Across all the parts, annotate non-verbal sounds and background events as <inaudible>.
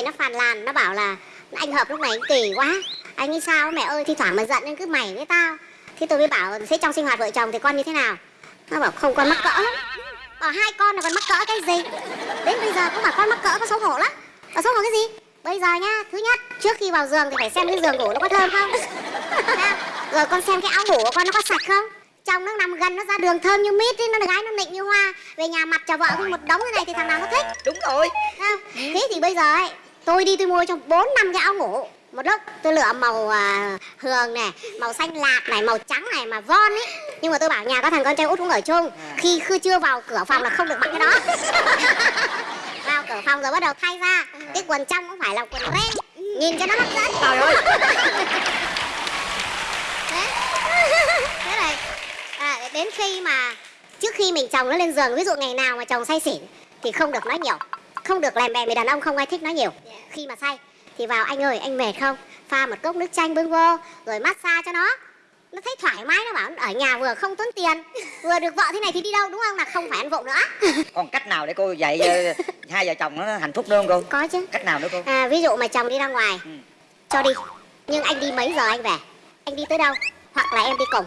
về nó phàn nàn nó bảo là anh hợp lúc này anh kỳ quá. Anh nghĩ sao mẹ ơi thi thoảng mà giận nên cứ mày với tao. Thế tôi mới bảo thế trong sinh hoạt vợ chồng thì con như thế nào? Nó bảo không con mắc cỡ lắm. Bảo hai con là còn mắc cỡ cái gì? Đến bây giờ cũng bảo con mắc cỡ có xấu hổ lắm. Có xấu hổ cái gì? Bây giờ nhá thứ nhất trước khi vào giường thì phải xem cái giường ngủ nó có thơm không? <laughs> Rồi con xem cái áo ngủ của con nó có sạch không? Trong nó nằm gần nó ra đường thơm như mít ấy, nó gái nó nịnh như hoa. Về nhà mặt chào vợ một đống cái này thì thằng nào nó thích? Đúng rồi. Không? thế thì bây giờ ấy tôi đi tôi mua cho bốn năm cái áo ngủ. Một lúc tôi lựa màu à, hường này màu xanh lạc này màu trắng này mà von ấy nhưng mà tôi bảo nhà có thằng con trai út cũng ở chung. Khi khi chưa vào cửa phòng là không được mặc cái đó. <laughs> Vào cửa phòng rồi bắt đầu thay ra cái quần trong cũng phải là quần ren. Nhìn cho nó hấp dẫn. Trời ơi. <laughs> Thế thế này à, đến khi mà trước khi mình chồng nó lên giường ví dụ ngày nào mà chồng say xỉn thì không được nói nhiều không được lèm bèm vì đàn ông không ai thích nói nhiều. Khi mà say thì vào anh ơi anh mệt không? Pha một cốc nước chanh bưng vô rồi massage cho nó. Nó thấy thoải mái nó bảo ở nhà vừa không tốn tiền <laughs> vừa được vợ thế này thì đi đâu đúng không? Là không phải ăn vụng nữa. <laughs> Còn cách nào để cô dạy ờ, hai vợ chồng nó hạnh phúc nữa không cô? Có chứ. Cách nào nữa cô? À, ví dụ mà chồng đi ra ngoài Ừ. cho đi. Nhưng anh đi mấy giờ anh về? Anh đi tới đâu? Hoặc là em đi cùng.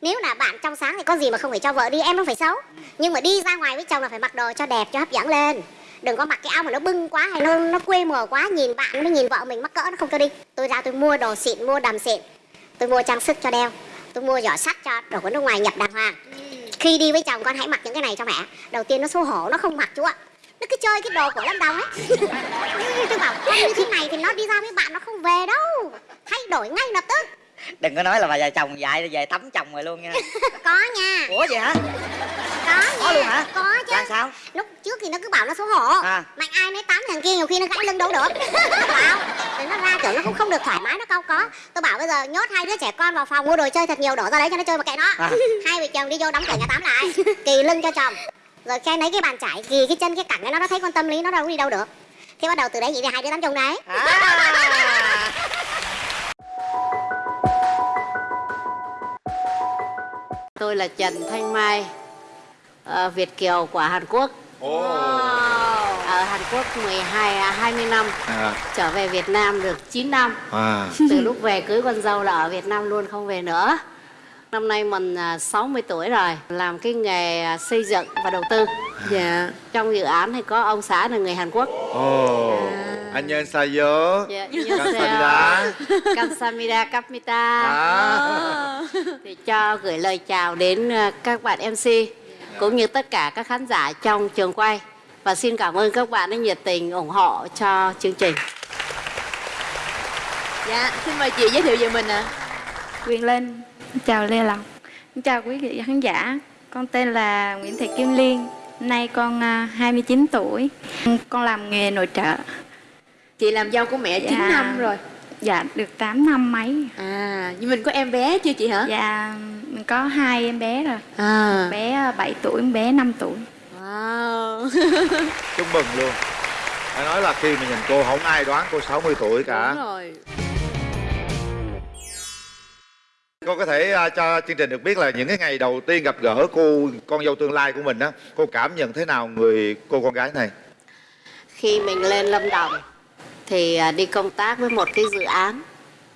Nếu là bạn trong sáng thì có gì mà không phải cho vợ đi em không phải xấu. Nhưng mà đi ra ngoài với chồng là phải mặc đồ cho đẹp cho hấp dẫn lên đừng có mặc cái áo mà nó bưng quá hay nó nó quê mùa quá nhìn bạn nó nhìn vợ mình mắc cỡ nó không cho đi. Tôi ra tôi mua đồ xịn mua đầm xịn. Tôi mua trang sức cho đeo. Tôi mua giỏ sắt cho đồ của nước ngoài nhập đàng hoàng. Khi đi với chồng con hãy mặc những cái này cho mẹ. Đầu tiên nó xấu hổ nó không mặc chú ạ. Nó cứ chơi cái đồ của lâm đồng ấy. <laughs> Tôi bảo con như thế này thì nó đi ra với bạn nó không về đâu. Thay đổi ngay lập tức. Đừng có nói là bà vợ chồng dạy về tắm chồng rồi luôn nha. <laughs> Có nha. Ủa vậy hả có nha Có luôn hả? có chứ. Là sao? Lúc trước thì nó cứ bảo nó xấu hổ. À. mạnh ai nấy tắm thằng kia nhiều khi nó gãy lưng đâu được. <laughs> Bảo rồi nó ra kiểu nó cũng không được thoải mái nó không có. Tôi bảo bây giờ nhốt hai đứa trẻ con vào phòng mua đồ chơi thật nhiều đổ ra đấy cho nó chơi mà kệ nó. À. <laughs> hai vợ chồng đi vô đóng cửa nhà tắm lại. Kỳ lưng cho chồng. Rồi khe lấy cái bàn chải kỳ cái chân cái cẳng cái nó nó thấy con tâm lý nó đâu có đi đâu được. Thế bắt đầu từ đấy vậy thì hai đứa tắm chung đấy. À. Tôi là Trần Thanh Mai, ờ, Việt Kiều của Hàn Quốc. Ồ. Ở Hàn Quốc 12 à, 20 năm, À, trở về Việt Nam được 9 năm. à. Từ lúc về cưới con dâu là ở Việt Nam luôn không về nữa. Năm nay mình à, 60 tuổi rồi, làm cái nghề à, xây dựng và đầu tư. Dạ. Trong dự án thì có ông xã là người Hàn Quốc. Ồ. Anh nhân 사요. Dạ, Kamsahamnida. Kamsamida Kapmita. À. thì cho gửi lời chào đến ờ, các bạn MC cũng như tất cả các khán giả trong trường quay và xin cảm ơn các bạn đã nhiệt tình ủng hộ cho chương trình. Dạ, xin mời chị giới thiệu về mình ạ. Quyền Linh, chào Lê Lộc, chào quý vị khán giả. Con tên là Nguyễn Thị Kim Liên, nay con à, 29 tuổi. Con làm nghề nội trợ. Chị làm dâu của mẹ 9 Dạ. năm rồi. Dạ, được 8 năm mấy. À, nhưng mình có em bé chưa chị hả? Dạ, mình có hai em bé rồi. À. Bé 7 tuổi, em bé 5 tuổi. Wow. <laughs> Chúc mừng luôn. Phải nói là khi mà nhìn cô không ai đoán cô 60 tuổi cả. Đúng rồi. Cô có thể à, cho chương trình được biết là những cái ngày đầu tiên gặp gỡ cô con dâu tương lai của mình á, cô cảm nhận thế nào người cô con gái này? Khi mình lên Lâm Đồng thì à, đi công tác với một cái dự án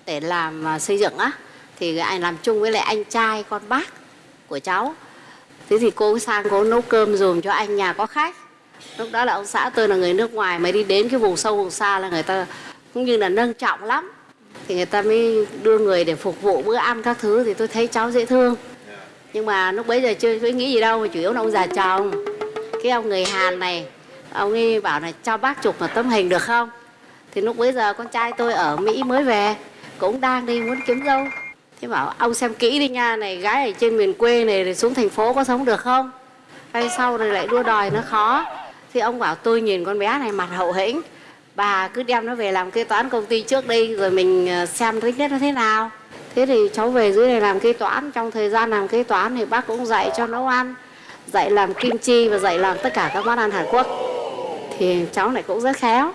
để làm à, xây dựng á thì anh làm chung với lại anh trai con bác của cháu. Thế thì cô sang cô nấu cơm dùm cho anh nhà có khách. Lúc đó là ông xã tôi là người nước ngoài mới đi đến cái vùng sâu vùng xa là người ta cũng như là nâng trọng lắm. Thì người ta mới đưa người để phục vụ bữa ăn các thứ thì tôi thấy cháu dễ thương. Nhưng mà lúc bấy giờ chưa có nghĩ gì đâu mà chủ yếu là ông già chồng. Cái ông người Hàn này, ông ấy bảo là cho bác chụp một tấm hình được không thì lúc bấy giờ con trai tôi ở mỹ mới về, cũng đang đi muốn kiếm dâu thế bảo, ông xem kỹ đi nha, này gái ở trên miền quê này rồi xuống thành phố có sống được không? Hay sau rồi lại đua đòi nó khó? Thì ông bảo, tôi nhìn con bé này mặt hậu hĩnh, bà cứ đem nó về làm kế toán công ty trước đi, rồi mình ờ, xem tính nhất nó thế nào. Thế thì cháu về dưới này làm kế toán, trong thời gian làm kế toán thì bác cũng dạy cho nấu ăn, dạy làm kim chi và dạy làm tất cả các món ăn hàn quốc. Thì cháu này cũng rất khéo.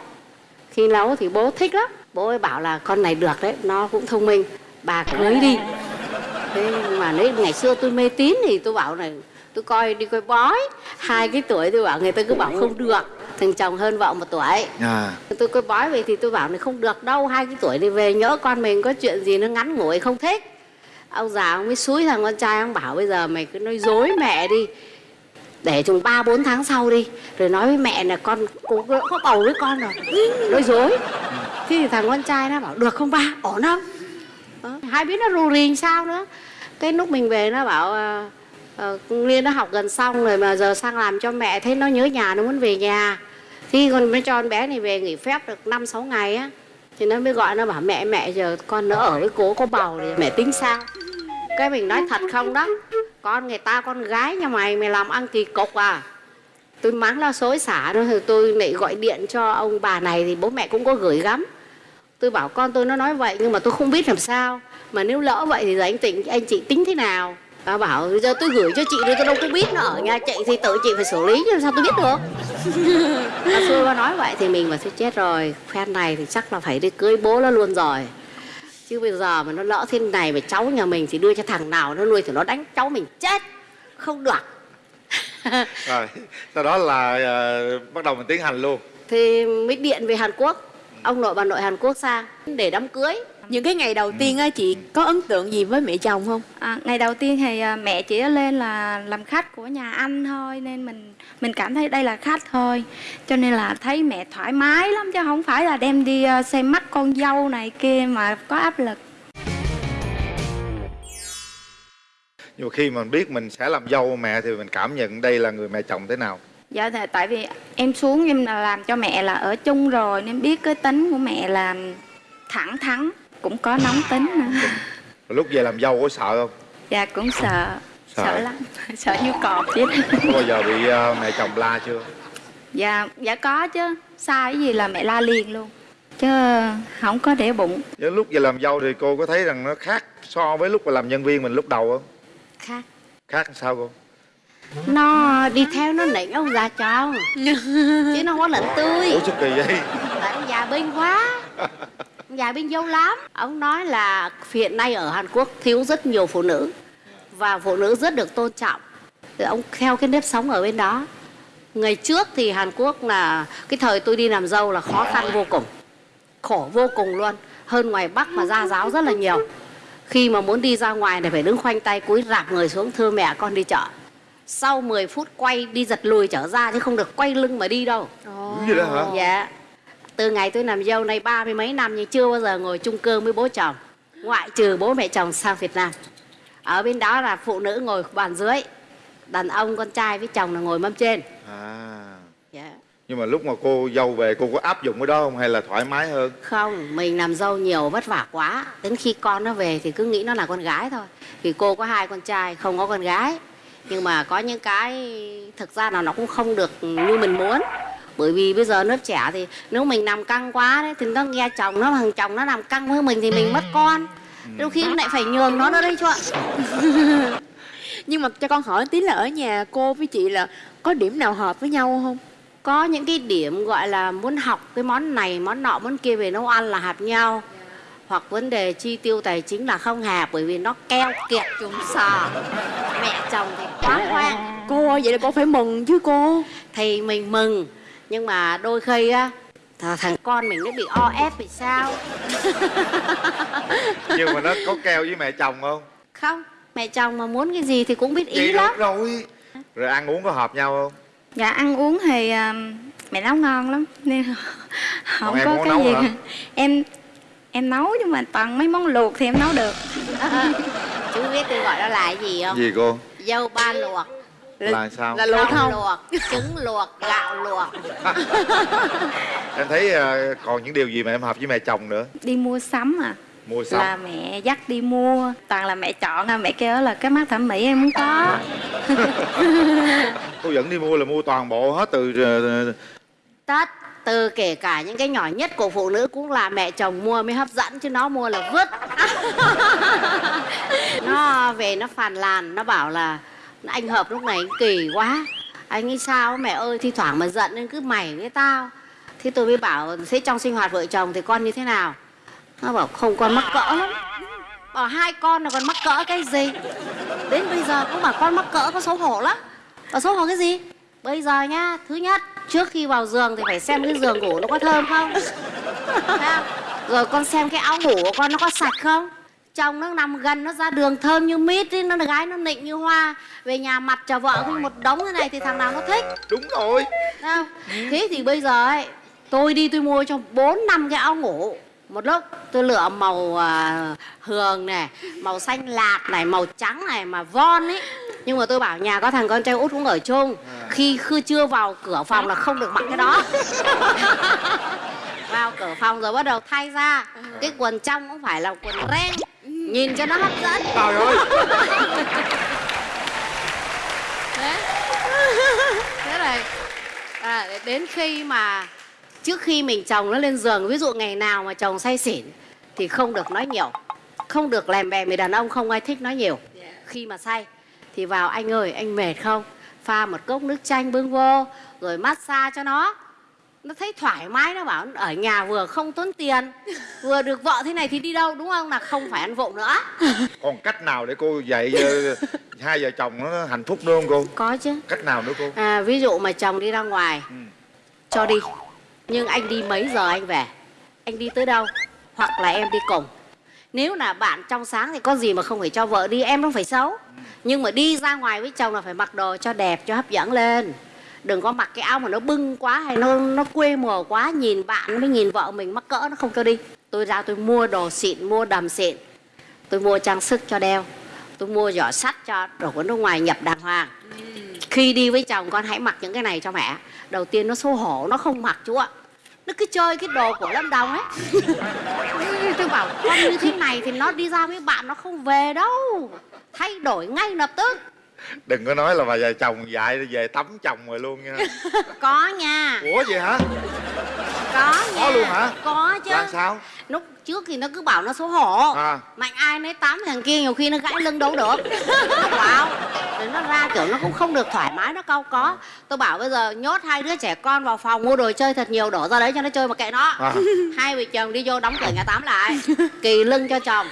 Khi nấu thì bố thích lắm. Bố ấy bảo là, con này được đấy, nó cũng thông minh bà cưới đi. Thế mà đấy ngày xưa tôi mê tín thì tôi bảo này tôi coi đi coi bói. Hai cái tuổi tôi bảo người ta cứ bảo không được. Thằng chồng hơn vợ một tuổi. À. Tôi coi bói về thì tôi bảo này không được đâu hai cái tuổi đi về nhỡ con mình có chuyện gì nó ngắn ngủi không thích. Ông già ông mới xúi thằng con trai ông bảo bây giờ mày cứ nói dối mẹ đi. Để chừng ba bốn tháng sau đi rồi nói với mẹ là con cô có có bầu với con rồi. Nói dối. Thế thì thằng con trai nó bảo được không ba? Ổn không Hai biết nó rù rì sao nữa. Cái lúc mình về nó bảo uh, liên nó học gần xong rồi mà giờ sang làm cho mẹ thấy nó nhớ nhà nó muốn về nhà. Thì con mới cho con bé này về nghỉ phép được năm sáu ngày á. Thì nó mới gọi nó bảo mẹ mẹ giờ con nó ở với cố có bầu thì mẹ tính sao? Cái mình nói thật không đó? Con người ta con gái nhà mày mày làm ăn kỳ cục à? Tôi mắng nó xối xả rồi tôi lại gọi điện cho ông bà này thì bố mẹ cũng có gửi gắm tôi bảo con tôi nó nói vậy nhưng mà tôi không biết làm sao. Mà nếu lỡ vậy thì giờ anh tỉnh anh chị tính thế nào? Bà bảo giờ tôi gửi cho chị rồi tôi đâu có biết nó ở nhà chị thì tự chị phải xử lý chứ sao tôi biết được. <laughs> Bà xui bà nói vậy thì mình mà thôi chết rồi phen này thì chắc là phải đi cưới bố nó luôn rồi. Chứ bây giờ mà nó lỡ thế này mà cháu nhà mình thì đưa cho thằng nào nó nuôi thì nó đánh cháu mình chết. Không được. Rồi sau đó là ờ, bắt đầu mình tiến hành luôn. Thì mới điện về Hàn Quốc ông nội bà nội Hàn Quốc sang để đám cưới. Những cái ngày đầu tiên á chị có ấn tượng gì với mẹ chồng không? À, ngày đầu tiên thì à, mẹ chỉ lên là làm khách của nhà anh thôi nên mình mình cảm thấy đây là khách thôi. Cho nên là thấy mẹ thoải mái lắm chứ không phải là đem đi à, xem mắt con dâu này kia mà có áp lực. Nhưng khi mà mình biết mình sẽ làm dâu mẹ thì mình cảm nhận đây là người mẹ chồng thế nào dạ thì tại vì em xuống em là làm cho mẹ là ở chung rồi nên biết cái tính của mẹ là thẳng thắn cũng có nóng tính nữa. Lúc về làm dâu có sợ không? Dạ cũng sợ. Sợ. sợ lắm. <laughs> Sợ như cọp vậy đó. có bao giờ bị ờ, mẹ chồng la chưa? Dạ dạ có chứ. Sai cái gì là mẹ la liền luôn. Chứ không có để bụng. Những lúc về làm dâu thì cô có thấy rằng nó khác so với lúc mà làm nhân viên mình lúc đầu không? Khác. Khác sao cô nó đi theo nó nịnh ông già chồng chứ nó không có lệnh tươi ủa sao kỳ vậy? Tại ông già binh quá ông già binh dâu lắm. Ông nói là hiện nay ở Hàn Quốc thiếu rất nhiều phụ nữ. Và phụ nữ rất được tôn trọng. Thì ông theo cái nếp sống ở bên đó. Ngày trước thì Hàn Quốc là cái thời tôi đi làm dâu là khó khăn vô cùng. Khổ vô cùng luôn. Hơn ngoài Bắc mà ra giáo rất là nhiều. Khi mà muốn đi ra ngoài thì phải đứng khoanh tay cúi rạp người xuống thưa mẹ con đi chợ sau 10 phút quay đi giật lùi trở ra chứ không được quay lưng mà đi đâu. Đúng vậy đó hả? Dạ. Từ ngày tôi làm dâu này ba mươi mấy năm Nhưng chưa bao giờ ngồi chung cơm với bố chồng Ngoại trừ bố mẹ chồng sang Việt Nam. Ở bên đó là phụ nữ ngồi bàn dưới Đàn ông con trai với chồng là ngồi mâm trên. À. Dạ. nhưng mà lúc mà cô dâu về cô có áp dụng cái đó không hay là thoải mái hơn? Không, mình làm dâu nhiều vất vả quá. Đến khi con nó về thì cứ nghĩ nó là con gái thôi. Vì cô có hai con trai, không có con gái Nhưng mà có những cái thực ra là nó cũng không được như mình muốn. Bởi vì bây giờ lớp trẻ thì nếu mình làm căng quá đấy thì nó nghe chồng nó thằng chồng nó làm căng với mình thì mình mất con. Đôi khi lại phải nhường nó nữa đấy chú ạ. <laughs> Nhưng mà cho con hỏi tí là ở nhà cô với chị là có điểm nào hợp với nhau không? Có những cái điểm gọi là muốn học cái món này món nọ món kia về nấu ăn là hợp nhau hoặc vấn đề chi tiêu tài chính là không hợp bởi vì nó keo kiệt chúng sò. Mẹ chồng thì quá hoang. Cô ơi vậy là cô phải mừng chứ cô? Thì mình mừng nhưng mà đôi khi á th- thằng con mình nó bị o ép thì sao? <laughs> Nhưng mà nó có keo với mẹ chồng không? Không mẹ chồng mà muốn cái gì thì cũng biết ý vậy lắm. rồi. Rồi ăn uống có hợp nhau không? Dạ ăn uống thì à, mẹ nấu ngon lắm nên <laughs> không em có cái nấu gì. hả? em em nấu nhưng mà toàn mấy món luộc thì em nấu được. <laughs> Chú biết tôi gọi nó là cái gì không? Gì cô? Dâu ba luộc. Là sao? là luộc không? Luộc trứng luộc gạo luộc. <laughs> Em thấy ờ, còn những điều gì mà em hợp với mẹ chồng nữa? Đi mua sắm à. Mua sắm. Là mẹ dắt đi mua. Toàn là mẹ chọn à mẹ kêu là cái mắt thẩm mỹ em muốn có. <laughs> Cô dẫn đi mua là mua toàn bộ hết từ ờ, tất từ kể cả những cái nhỏ nhất của phụ nữ cũng là mẹ chồng mua mới hấp dẫn, chứ nó mua là vứt. <laughs> Nó về nó phàn làn nó bảo là anh hợp lúc này anh kỳ quá. Anh nghĩ sao mẹ ơi, thi thoảng mà giận nên cứ mày với tao. Thế tôi mới bảo, thế trong sinh hoạt vợ chồng thì con như thế nào? Nó bảo, không, con mắc cỡ lắm. Bảo, hai con là còn mắc cỡ cái gì? Đến bây giờ cũng bảo, con mắc cỡ có xấu hổ lắm. Bảo, xấu hổ cái gì? Bây giờ nhá, thứ nhất trước khi vào giường thì phải xem cái giường ngủ nó có thơm không? Rồi con xem cái áo ngủ của con nó có sạch không? Chồng nó nằm gần nó ra đường thơm như mít ý, nó gái nó nịnh như hoa. Về nhà mặt cho vợ cái một đống thế này thì thằng nào nó thích? Đúng rồi. Không? thế thì bây giờ ấy tôi đi tôi mua cho bốn năm cái áo ngủ một lúc tôi lựa màu à, hường này màu xanh lạt này màu trắng này mà von ấy nhưng mà tôi bảo nhà có thằng con trai út cũng ở chung. Khi khi chưa vào cửa phòng là không được mặc cái đó. <laughs> Vào cửa phòng rồi bắt đầu thay ra. Cái quần trong cũng phải là quần ren. Nhìn cho nó hấp dẫn. Trời ơi. Thế. Thế à, đến khi mà trước khi mình chồng nó lên giường ví dụ ngày nào mà chồng say xỉn thì không được nói nhiều. Không được lèm bè người đàn ông không ai thích nói nhiều. Khi mà say thì vào anh ơi anh mệt không? Pha một cốc nước chanh bưng vô rồi massage cho nó. Nó thấy thoải mái nó bảo ở nhà vừa không tốn tiền <laughs> vừa được vợ thế này thì đi đâu đúng không? Là không phải ăn vụng nữa. <laughs> Còn cách nào để cô dạy ờ, hai vợ chồng nó hạnh phúc nữa không cô? Có chứ. Cách nào nữa cô? À, ví dụ mà chồng đi ra ngoài Ừ. cho đi nhưng anh đi mấy giờ anh về? Anh đi tới đâu? Hoặc là em đi cùng? Nếu là bạn trong sáng thì có gì mà không phải cho vợ đi em không phải xấu. Nhưng mà đi ra ngoài với chồng là phải mặc đồ cho đẹp cho hấp dẫn lên. Đừng có mặc cái áo mà nó bưng quá hay nó nó quê mùa quá nhìn bạn mới nhìn vợ mình mắc cỡ nó không cho đi. Tôi ra tôi mua đồ xịn mua đầm xịn. Tôi mua trang sức cho đeo. Tôi mua giỏ sắt cho đồ của nước ngoài nhập đàng hoàng. Khi đi với chồng con hãy mặc những cái này cho mẹ. Đầu tiên nó xấu hổ nó không mặc chú ạ nó cứ chơi cái đồ của lâm đồng ấy. Tôi bảo, con như thế này thì nó đi ra với bạn nó không về đâu. Thay đổi ngay lập tức. <laughs> đừng có nói là bà vợ chồng dạy về tắm chồng rồi luôn nha. <laughs> Có nha. Ủa vậy hả? Có nha. Có luôn hả? có chứ. Là sao? Lúc trước thì nó cứ bảo nó xấu hổ. À. Mạnh ai nấy tắm thằng kia nhiều khi nó gãy lưng đâu được. Nó <laughs> bảo rồi nó ra kiểu nó cũng không được thoải mái nó cau có. Tôi bảo bây giờ nhốt hai đứa trẻ con vào phòng mua đồ chơi thật nhiều đổ ra đấy cho nó chơi mà kệ nó. À. hai vợ chồng đi vô đóng cửa nhà tắm lại kỳ lưng cho chồng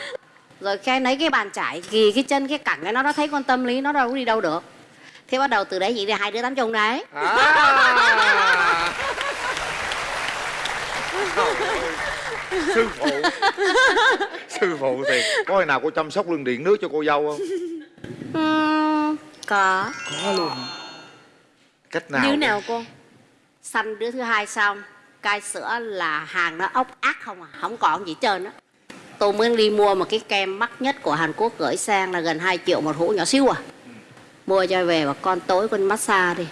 rồi khe lấy cái bàn trải kỳ cái chân cái cẳng cái nó nó thấy con tâm lý nó đâu có đi đâu được. Thế bắt đầu từ đấy chị đi hai đứa tắm chung đấy. À. <laughs> sư phụ. Sư phụ thì có ngày nào cô chăm sóc lưng điện nước cho cô dâu không? Ừm, có. Có luôn. Cách nào như nào cô? Sanh đứa thứ hai xong cai sữa là hàng nó ốc ác không à? Không còn gì trơn á tôi mới đi mua một cái kem mắc nhất của Hàn Quốc gửi sang là gần 2 triệu một hũ nhỏ xíu à. Mua cho về và con tối con massage đi.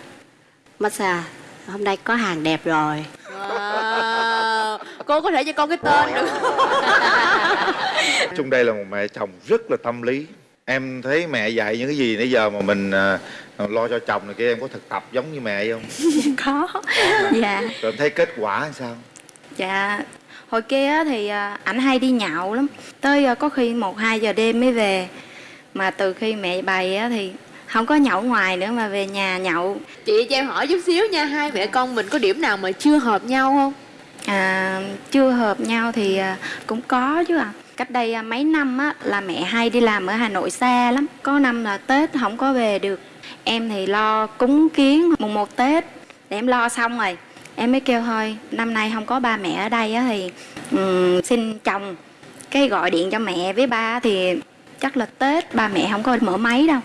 Massage hôm nay có hàng đẹp rồi. Wow. cô có thể cho con cái tên được. Chung đây là một mẹ chồng rất là tâm lý. Em thấy mẹ dạy những cái gì nãy giờ mà mình à, lo cho chồng này kia em có thực tập giống như mẹ vậy không? <laughs> Có dạ. rồi em thấy kết quả làm sao? Dạ hồi kia thì à, ảnh hay đi nhậu lắm. Tới à, có khi một hai giờ đêm mới về. Mà từ khi mẹ bày thì không có nhậu ngoài nữa mà về nhà nhậu. Chị cho em hỏi chút xíu nha hai mẹ con mình có điểm nào mà chưa hợp nhau không? À, chưa hợp nhau thì à, cũng có chứ à cách đây mấy năm á là mẹ hay đi làm ở hà nội xa lắm. Có năm là tết không có về được. Em thì lo cúng kiến mùng một tết. Để em lo xong rồi em mới kêu thôi năm nay không có ba mẹ ở đây á thì um, xin chồng cái gọi điện cho mẹ với ba thì chắc là tết ba mẹ không có mở máy đâu.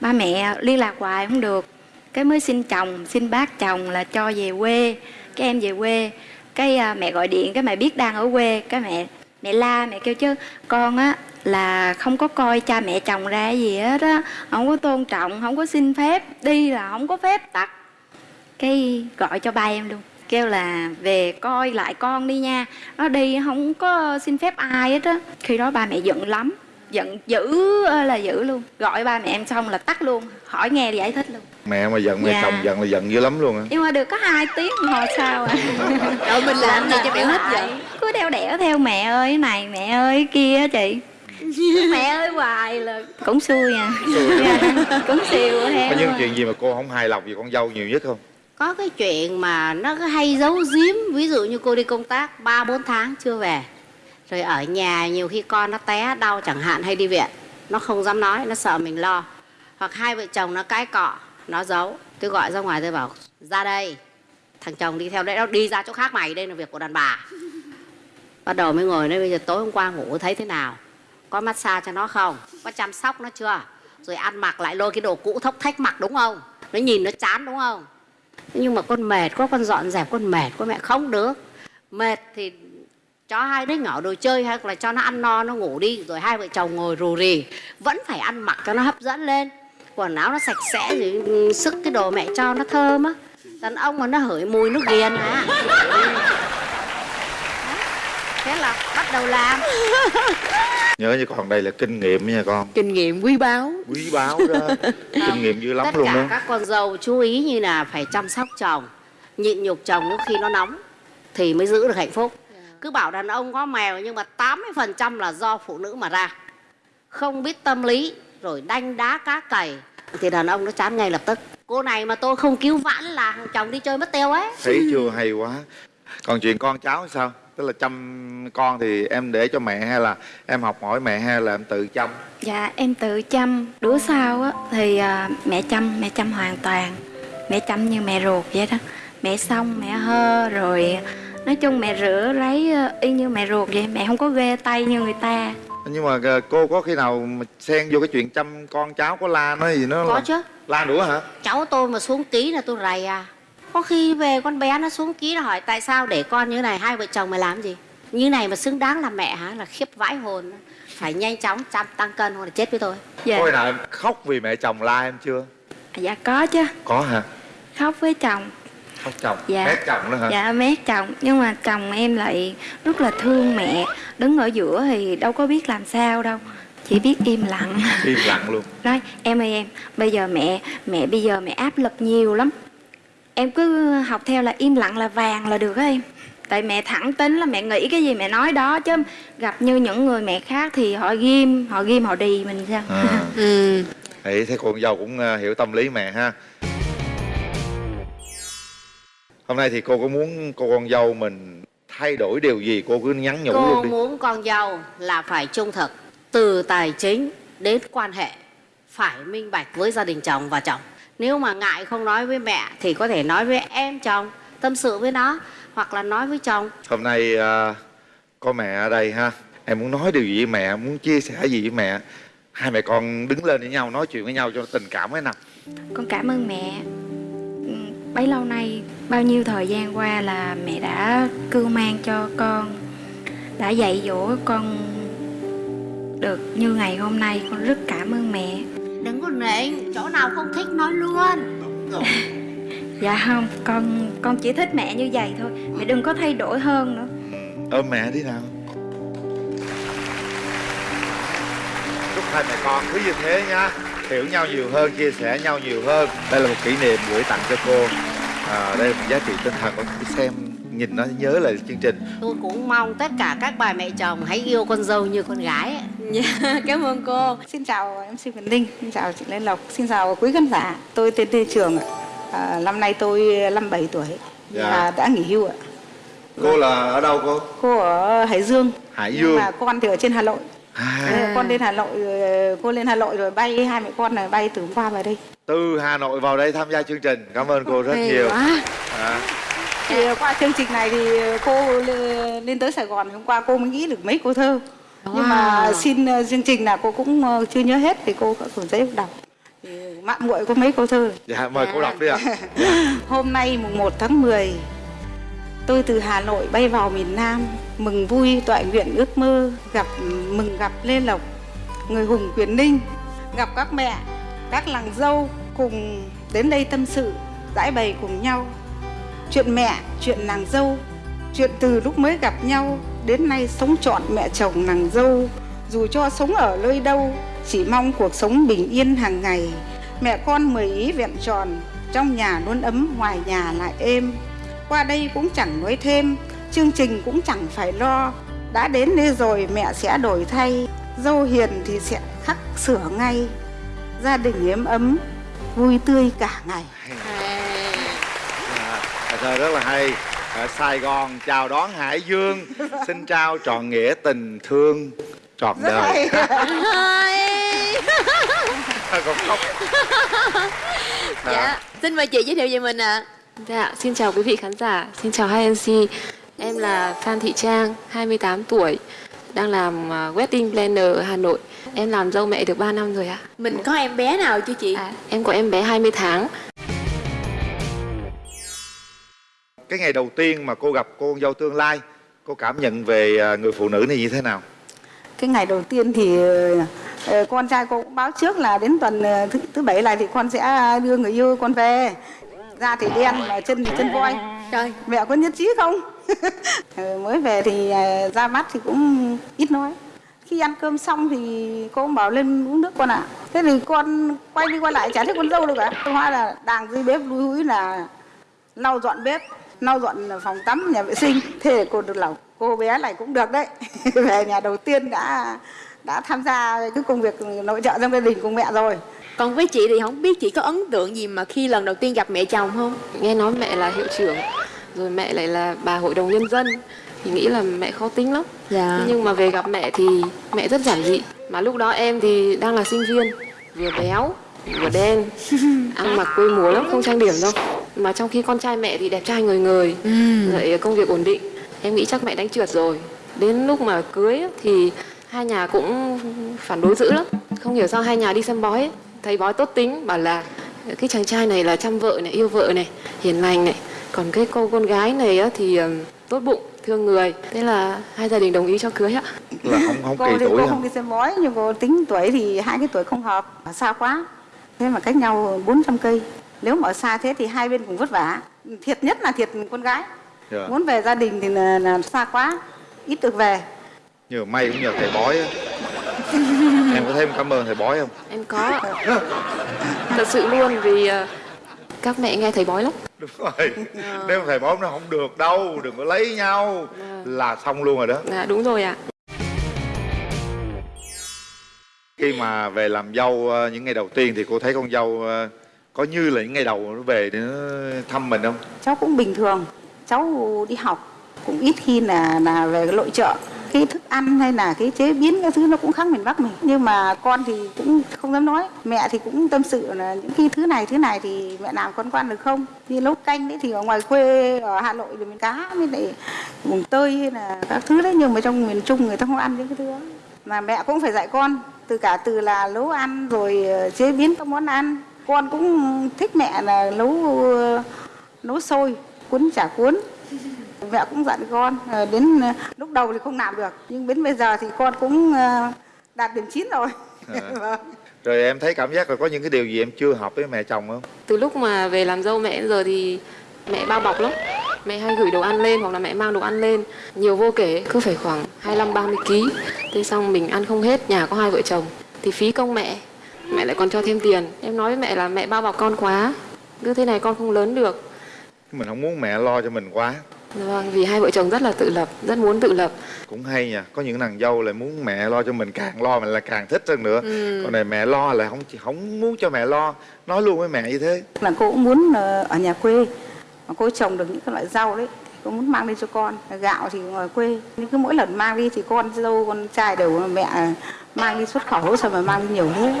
Ba mẹ liên lạc hoài không được. Cái mới xin chồng xin bác chồng là cho về quê. Cái em về quê cái à, mẹ gọi điện cái mẹ biết đang ở quê cái mẹ mẹ la mẹ kêu chứ con á là không có coi cha mẹ chồng ra gì hết á không có tôn trọng không có xin phép đi là không có phép tắt cái gọi cho ba em luôn. Kêu là về coi lại con đi nha. Nó đi không có xin phép ai hết á. Khi đó ba mẹ giận lắm. Giận dữ là dữ luôn. Gọi ba mẹ em xong là tắt luôn. Hỏi nghe giải thích luôn. Mẹ mà giận mẹ Dạ. chồng giận là giận dữ lắm luôn á. Nhưng mà được có hai tiếng đồng hồ sau à? <laughs> Rồi mình làm gì cho mẹ hết giận? Cứ đeo đẻo theo mẹ ơi cái này mẹ ơi kia á chị. Mẹ ơi hoài là cũng xui à. Cũng siêu <laughs> theo. Có những chuyện gì mà cô không hài lòng về con dâu nhiều nhất không có cái chuyện mà nó cứ hay giấu giếm, ví dụ như cô đi công tác ba, bốn tháng chưa về, rồi ở nhà nhiều khi con nó té đau chẳng hạn hay đi viện, nó không dám nói, nó sợ mình lo. Hoặc hai vợ chồng nó cãi cọ, nó giấu. Tôi gọi ra ngoài, tôi bảo, ra đây. Thằng chồng đi theo đấy, nó đi ra chỗ khác mày, đây là việc của đàn bà. Bắt đầu mới ngồi đây bây giờ tối hôm qua ngủ thấy thế nào? Có massage cho nó không? Có chăm sóc nó chưa? Rồi ăn mặc lại lôi cái đồ cũ thốc thách mặc, đúng không? Nó nhìn nó chán, đúng không? Nhưng mà con mệt quá, con dọn dẹp, con mệt quá, mẹ không được. Mệt thì cho hai đứa nhỏ đồ chơi hay là cho nó ăn no, nó ngủ đi, rồi hai vợ chồng ngồi rù rì. Vẫn phải ăn mặc cho nó hấp dẫn lên. Quần áo nó sạch sẽ rồi ừ, sức cái đồ mẹ cho nó thơm á. Đàn ông mà nó hửi mùi nó ghiền à. <laughs> thế là bắt đầu làm. <laughs> Nhớ như còn đây là kinh nghiệm nha con. Kinh nghiệm quý báu. Quý báu đó. <laughs> Kinh nghiệm dữ lắm tất luôn cả đó. các con dâu chú ý như là phải chăm sóc chồng nhịn nhục chồng lúc khi nó nóng thì mới giữ được hạnh phúc. Cứ bảo đàn ông có mèo nhưng mà 80% là do phụ nữ mà ra. Không biết tâm lý rồi đanh đá cá cày thì đàn ông nó chán ngay lập tức. Cô này mà tôi không cứu vãn là chồng đi chơi mất tiêu ấy. Thấy chưa hay quá. Còn chuyện con cháu sao tức là chăm con thì em để cho mẹ hay là em học hỏi mẹ hay là em tự chăm? Dạ em tự chăm. Đứa sau á thì à, mẹ chăm Mẹ chăm hoàn toàn. Mẹ chăm như mẹ ruột vậy đó. Mẹ xong mẹ hơ rồi Nói chung mẹ rửa ráy ờ, y như mẹ ruột vậy. Mẹ không có ghê tay như người ta. Nhưng mà ờ, cô có khi nào mà xen vô cái chuyện chăm con cháu có la nó gì nó có là- chứ. La nữa hả? Cháu tôi mà xuống ký là tôi rầy à có khi về con bé nó xuống ký nó hỏi tại sao để con như này? Hai vợ chồng mày làm gì? Như này mà xứng đáng là mẹ hả? Là khiếp vãi hồn. Phải nhanh chóng chăm tăng cân hoặc là chết với tôi. Dạ, khi nào em khóc vì mẹ chồng la em chưa? Dạ có chứ. Có hả? Khóc với chồng. Khóc chồng? Dạ. mét chồng đó hả? Dạ mét chồng. Nhưng mà chồng em lại rất là thương mẹ. Đứng ở giữa thì đâu có biết làm sao đâu. Chỉ biết im lặng. Im lặng luôn. Nói em ơi em bây giờ mẹ mẹ bây giờ mẹ áp lực nhiều lắm em cứ học theo là im lặng là vàng là được á em. Tại mẹ thẳng tính là mẹ nghĩ cái gì mẹ nói đó chứ gặp như những người mẹ khác thì họ ghim họ ghim họ đì mình sao? À. <laughs> ừ. Đấy, thế con dâu cũng ờ, hiểu tâm lý mẹ ha. Hôm nay thì cô có muốn cô con dâu mình thay đổi điều gì? Cô cứ nhắn nhủ cô luôn đi. muốn con dâu là phải trung thực từ tài chính đến quan hệ phải minh bạch với gia đình chồng và chồng nếu mà ngại không nói với mẹ thì có thể nói với em chồng tâm sự với nó hoặc là nói với chồng. Hôm nay ờ, có mẹ ở đây ha. Em muốn nói điều gì với mẹ muốn chia sẻ gì với mẹ. Hai mẹ con đứng lên với nhau nói chuyện với nhau cho tình cảm với nào con cảm ơn mẹ. Ừ, bấy lâu nay bao nhiêu thời gian qua là mẹ đã cưu mang cho con đã dạy dỗ con được như ngày hôm nay. Con rất cảm ơn mẹ đừng có nịnh chỗ nào không thích nói luôn. <laughs> Dạ không, con con chỉ thích mẹ như vậy thôi Mẹ đừng có thay đổi hơn nữa. Ôm mẹ đi nào. Chúc hai mẹ con cứ như thế nhá hiểu nhau nhiều hơn chia sẻ nhau nhiều hơn. Đây là một kỷ niệm gửi tặng cho cô. À, đây là một giá trị tinh thần. Cứ xem nhìn nó nhớ lại chương trình tôi cũng mong tất cả các bà mẹ chồng hãy yêu con dâu như con gái ấy. Dạ, <laughs> cảm ơn cô Xin chào MC Quỳnh Linh, xin chào chị Lê Lộc, xin chào quý khán giả. Tôi tên Lê Trường ạ. À, năm nay tôi 57 tuổi Dạ. và đã nghỉ hưu ạ. cô là ở đâu cô Cô ở Hải Dương. Hải nhưng Dương. mà con thì ở trên Hà Nội. à, Thế Con lên Hà Nội, rồi- cô lên Hà Nội rồi bay hai mẹ con này bay từ hôm qua về đây. từ Hà Nội vào đây tham gia chương trình cảm ơn cô rất Hay nhiều quá. à, Thì qua chương trình này thì cô lên tới Sài Gòn hôm qua cô mới nghĩ được mấy câu thơ. Nhưng mà Wow. xin ờ, chương trình là cô cũng ờ, chưa nhớ hết thì cô có cuốn giấy đọc. Thì mạng muội có mấy câu thơ. dạ mời cô đọc đi ạ Hôm nay mùng 1 tháng 10 Tôi từ Hà Nội bay vào miền Nam Mừng vui tọa nguyện ước mơ gặp Mừng gặp Lê Lộc Người hùng quyền ninh Gặp các mẹ, các làng dâu Cùng đến đây tâm sự Giải bày cùng nhau Chuyện mẹ, chuyện nàng dâu. Chuyện từ lúc mới gặp nhau Đến nay sống trọn mẹ chồng nàng dâu. Dù cho sống ở nơi đâu Chỉ mong cuộc sống bình yên hàng ngày. Mẹ con mười ý vẹn tròn Trong nhà luôn ấm, ngoài nhà lại êm. Qua đây cũng chẳng nói thêm Chương trình cũng chẳng phải lo. Đã đến đây rồi mẹ sẽ đổi thay Dâu hiền thì sẽ khắc sửa ngay. Gia đình êm ấm Vui tươi cả ngày thơ rất là hay ở Sài Gòn chào đón Hải Dương <laughs> xin trao trọn nghĩa tình thương trọn đời còn khóc <laughs> Dạ, xin mời chị giới thiệu về mình ạ. Dạ, xin chào quý vị khán giả, xin chào hai MC. Em là Phan Thị Trang, 28 tuổi, đang làm à, wedding planner ở Hà Nội. Em làm dâu mẹ được 3 năm rồi ạ. Mình có em bé nào chưa chị? À, em có em bé 20 tháng. Cái ngày đầu tiên mà cô gặp cô con dâu tương lai cô cảm nhận về à, người phụ nữ này như thế nào? Cái ngày đầu tiên thì ờ, con trai cô cũng báo trước là đến tuần ờ, thứ, thứ bảy này thì con sẽ đưa người yêu con về. Da thì đen mà chân thì chân voi. Trời, mẹ có nhất trí không? <laughs> Ờ, mới về thì ờ, ra mắt thì cũng ít nói. Khi ăn cơm xong thì cô cũng bảo lên uống nước con ạ. Thế thì con quay đi quay lại chả thấy con dâu đâu cả. Hóa là đàng dưới bếp lúi húi là lau dọn bếp lau dọn phòng tắm nhà vệ sinh thế cô được lòng cô bé này cũng được đấy <laughs> về nhà đầu tiên đã đã tham gia cái công việc nội trợ trong gia đình cùng mẹ rồi còn với chị thì không biết chị có ấn tượng gì mà khi lần đầu tiên gặp mẹ chồng không? Nghe nói mẹ là hiệu trưởng, rồi mẹ lại là bà hội đồng nhân dân. Thì nghĩ là mẹ khó tính lắm. Dạ. Nhưng mà về gặp mẹ thì mẹ rất giản dị. Mà lúc đó em thì đang là sinh viên, vừa béo, vừa đen, <laughs> ăn mặc quê mùa lắm, không trang điểm đâu. Mà trong khi con trai mẹ thì đẹp trai người người, lại công việc ổn định. Em nghĩ chắc mẹ đánh trượt rồi. Đến lúc mà cưới thì hai nhà cũng phản đối dữ lắm. Không hiểu sao hai nhà đi xem bói ấy. Thấy bói tốt tính, bảo là cái chàng trai này là chăm vợ này, yêu vợ này, hiền lành này. Còn cái cô con gái này á, thì ừm, tốt bụng, thương người. Thế là hai gia đình đồng ý cho cưới ạ. là không không cô kỳ thì tuổi cô không đi xem bói nhưng cô tính tuổi thì hai cái tuổi không hợp xa quá thế mà cách nhau 400 cây nếu mà ở xa thế thì hai bên cũng vất vả. Thiệt nhất là thiệt con gái. Dạ. muốn về gia đình thì là, là xa quá ít được về. Nhờ may cũng nhờ thầy bói <laughs> em có thấy em cảm ơn thầy bói không? Em có. Thật sự luôn vì ờ, các mẹ nghe thấy bói lắm. đúng rồi. Nếu mà thầy bói nó không được đâu đừng có lấy nhau. Là xong luôn rồi đó. Dạ đúng rồi ạ. khi mà về làm dâu ờ, những ngày đầu tiên thì cô thấy con dâu ờ, có như là những ngày đầu nó về để nó thăm mình không? Cháu cũng bình thường. Cháu đi học cũng ít khi là là về cái nội trợ. Cái thức ăn hay là cái chế biến cái thứ nó cũng khác miền Bắc mình. Nhưng mà con thì cũng không dám nói. Mẹ thì cũng tâm sự là những cái thứ này thứ này thì mẹ làm con quan được không? Như nấu canh đấy thì ở ngoài quê, ở Hà Nội thì mình cá với lại vùng tơi hay là các thứ đấy. Nhưng mà trong miền Trung người ta không ăn những cái thứ đó. Mà mẹ cũng phải dạy con, từ cả từ là nấu ăn rồi ờ, chế biến các món ăn con cũng thích mẹ là nấu nấu sôi cuốn chả cuốn mẹ cũng dặn con ờ, đến ờ, lúc đầu thì không làm được nhưng đến bây giờ thì con cũng ờ, đạt điểm 9 rồi À. Rồi em thấy cảm giác là có những cái điều gì em chưa hợp với mẹ chồng không Từ lúc mà về làm dâu mẹ đến giờ thì mẹ bao bọc lắm. Mẹ hay gửi đồ ăn lên hoặc là mẹ mang đồ ăn lên nhiều vô kể cứ phải khoảng 25 30 kg. Thế xong mình ăn không hết, nhà có hai vợ chồng thì phí công mẹ. Mẹ lại còn cho thêm tiền. Em nói với mẹ là mẹ bao bọc con quá. Cứ thế này con không lớn được. mình không muốn mẹ lo cho mình quá Vâng, vì hai vợ chồng rất là tự lập, rất muốn tự lập. cũng hay nha có những nàng dâu lại muốn mẹ lo cho mình càng lo mình là càng thích hơn nữa Ừ. còn này mẹ lo là không không muốn cho mẹ lo nói luôn với mẹ như thế là cô cũng muốn ờ, ở nhà quê mà cô trồng được những cái loại rau đấy cô muốn mang đi cho con gạo thì ngoài quê nhưng cứ mỗi lần mang đi thì con dâu con trai đều mẹ mang đi xuất khẩu sao mà mang đi nhiều thế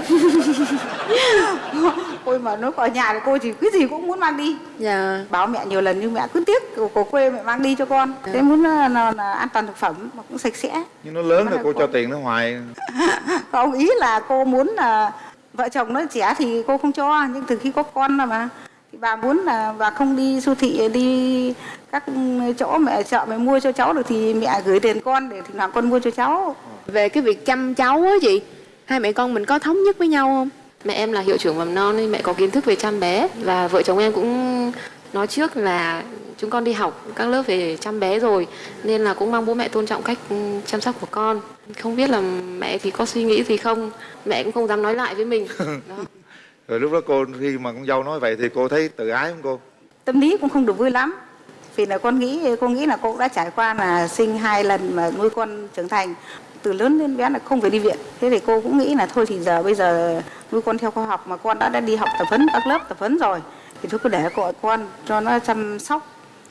<laughs> ôi mà nó ở nhà thì cô chỉ cái gì cũng muốn mang đi. Dạ. bảo mẹ nhiều lần nhưng mẹ cứ tiếc của, của quê mẹ mang đi cho con. Thế muốn là, là, là an toàn thực phẩm mà cũng sạch sẽ. Nhưng nó lớn rồi đầu cô cho tiền nó hoài <laughs> không ý là cô muốn là vợ chồng nó trẻ thì cô không cho nhưng từ khi có con rồi mà bà muốn là bà không đi siêu thị đi các chỗ mẹ chợ mẹ mua cho cháu được thì mẹ gửi tiền con để thỉnh thoảng con mua cho cháu Về cái việc chăm cháu á chị, hai mẹ con mình có thống nhất với nhau không? Mẹ em là hiệu trưởng mầm non nên mẹ có kiến thức về chăm bé và vợ chồng em cũng nói trước là chúng con đi học các lớp về chăm bé rồi nên là cũng mong bố mẹ tôn trọng cách chăm sóc của con. Không biết là mẹ thì có suy nghĩ gì không, mẹ cũng không dám nói lại với mình. Đó. <laughs> rồi lúc đó cô khi mà con dâu nói vậy thì cô thấy tự ái không cô? Tâm lý cũng không được vui lắm. Vì là con nghĩ cô nghĩ là cô đã trải qua là sinh hai lần mà nuôi con trưởng thành. Từ lớn đến bé là không phải đi viện. Thế thì cô cũng nghĩ là thôi thì giờ bây giờ nuôi con theo khoa học mà con đã, đã đi học tập huấn các lớp tập huấn rồi. Thì thôi cứ để gọi con cho nó chăm sóc.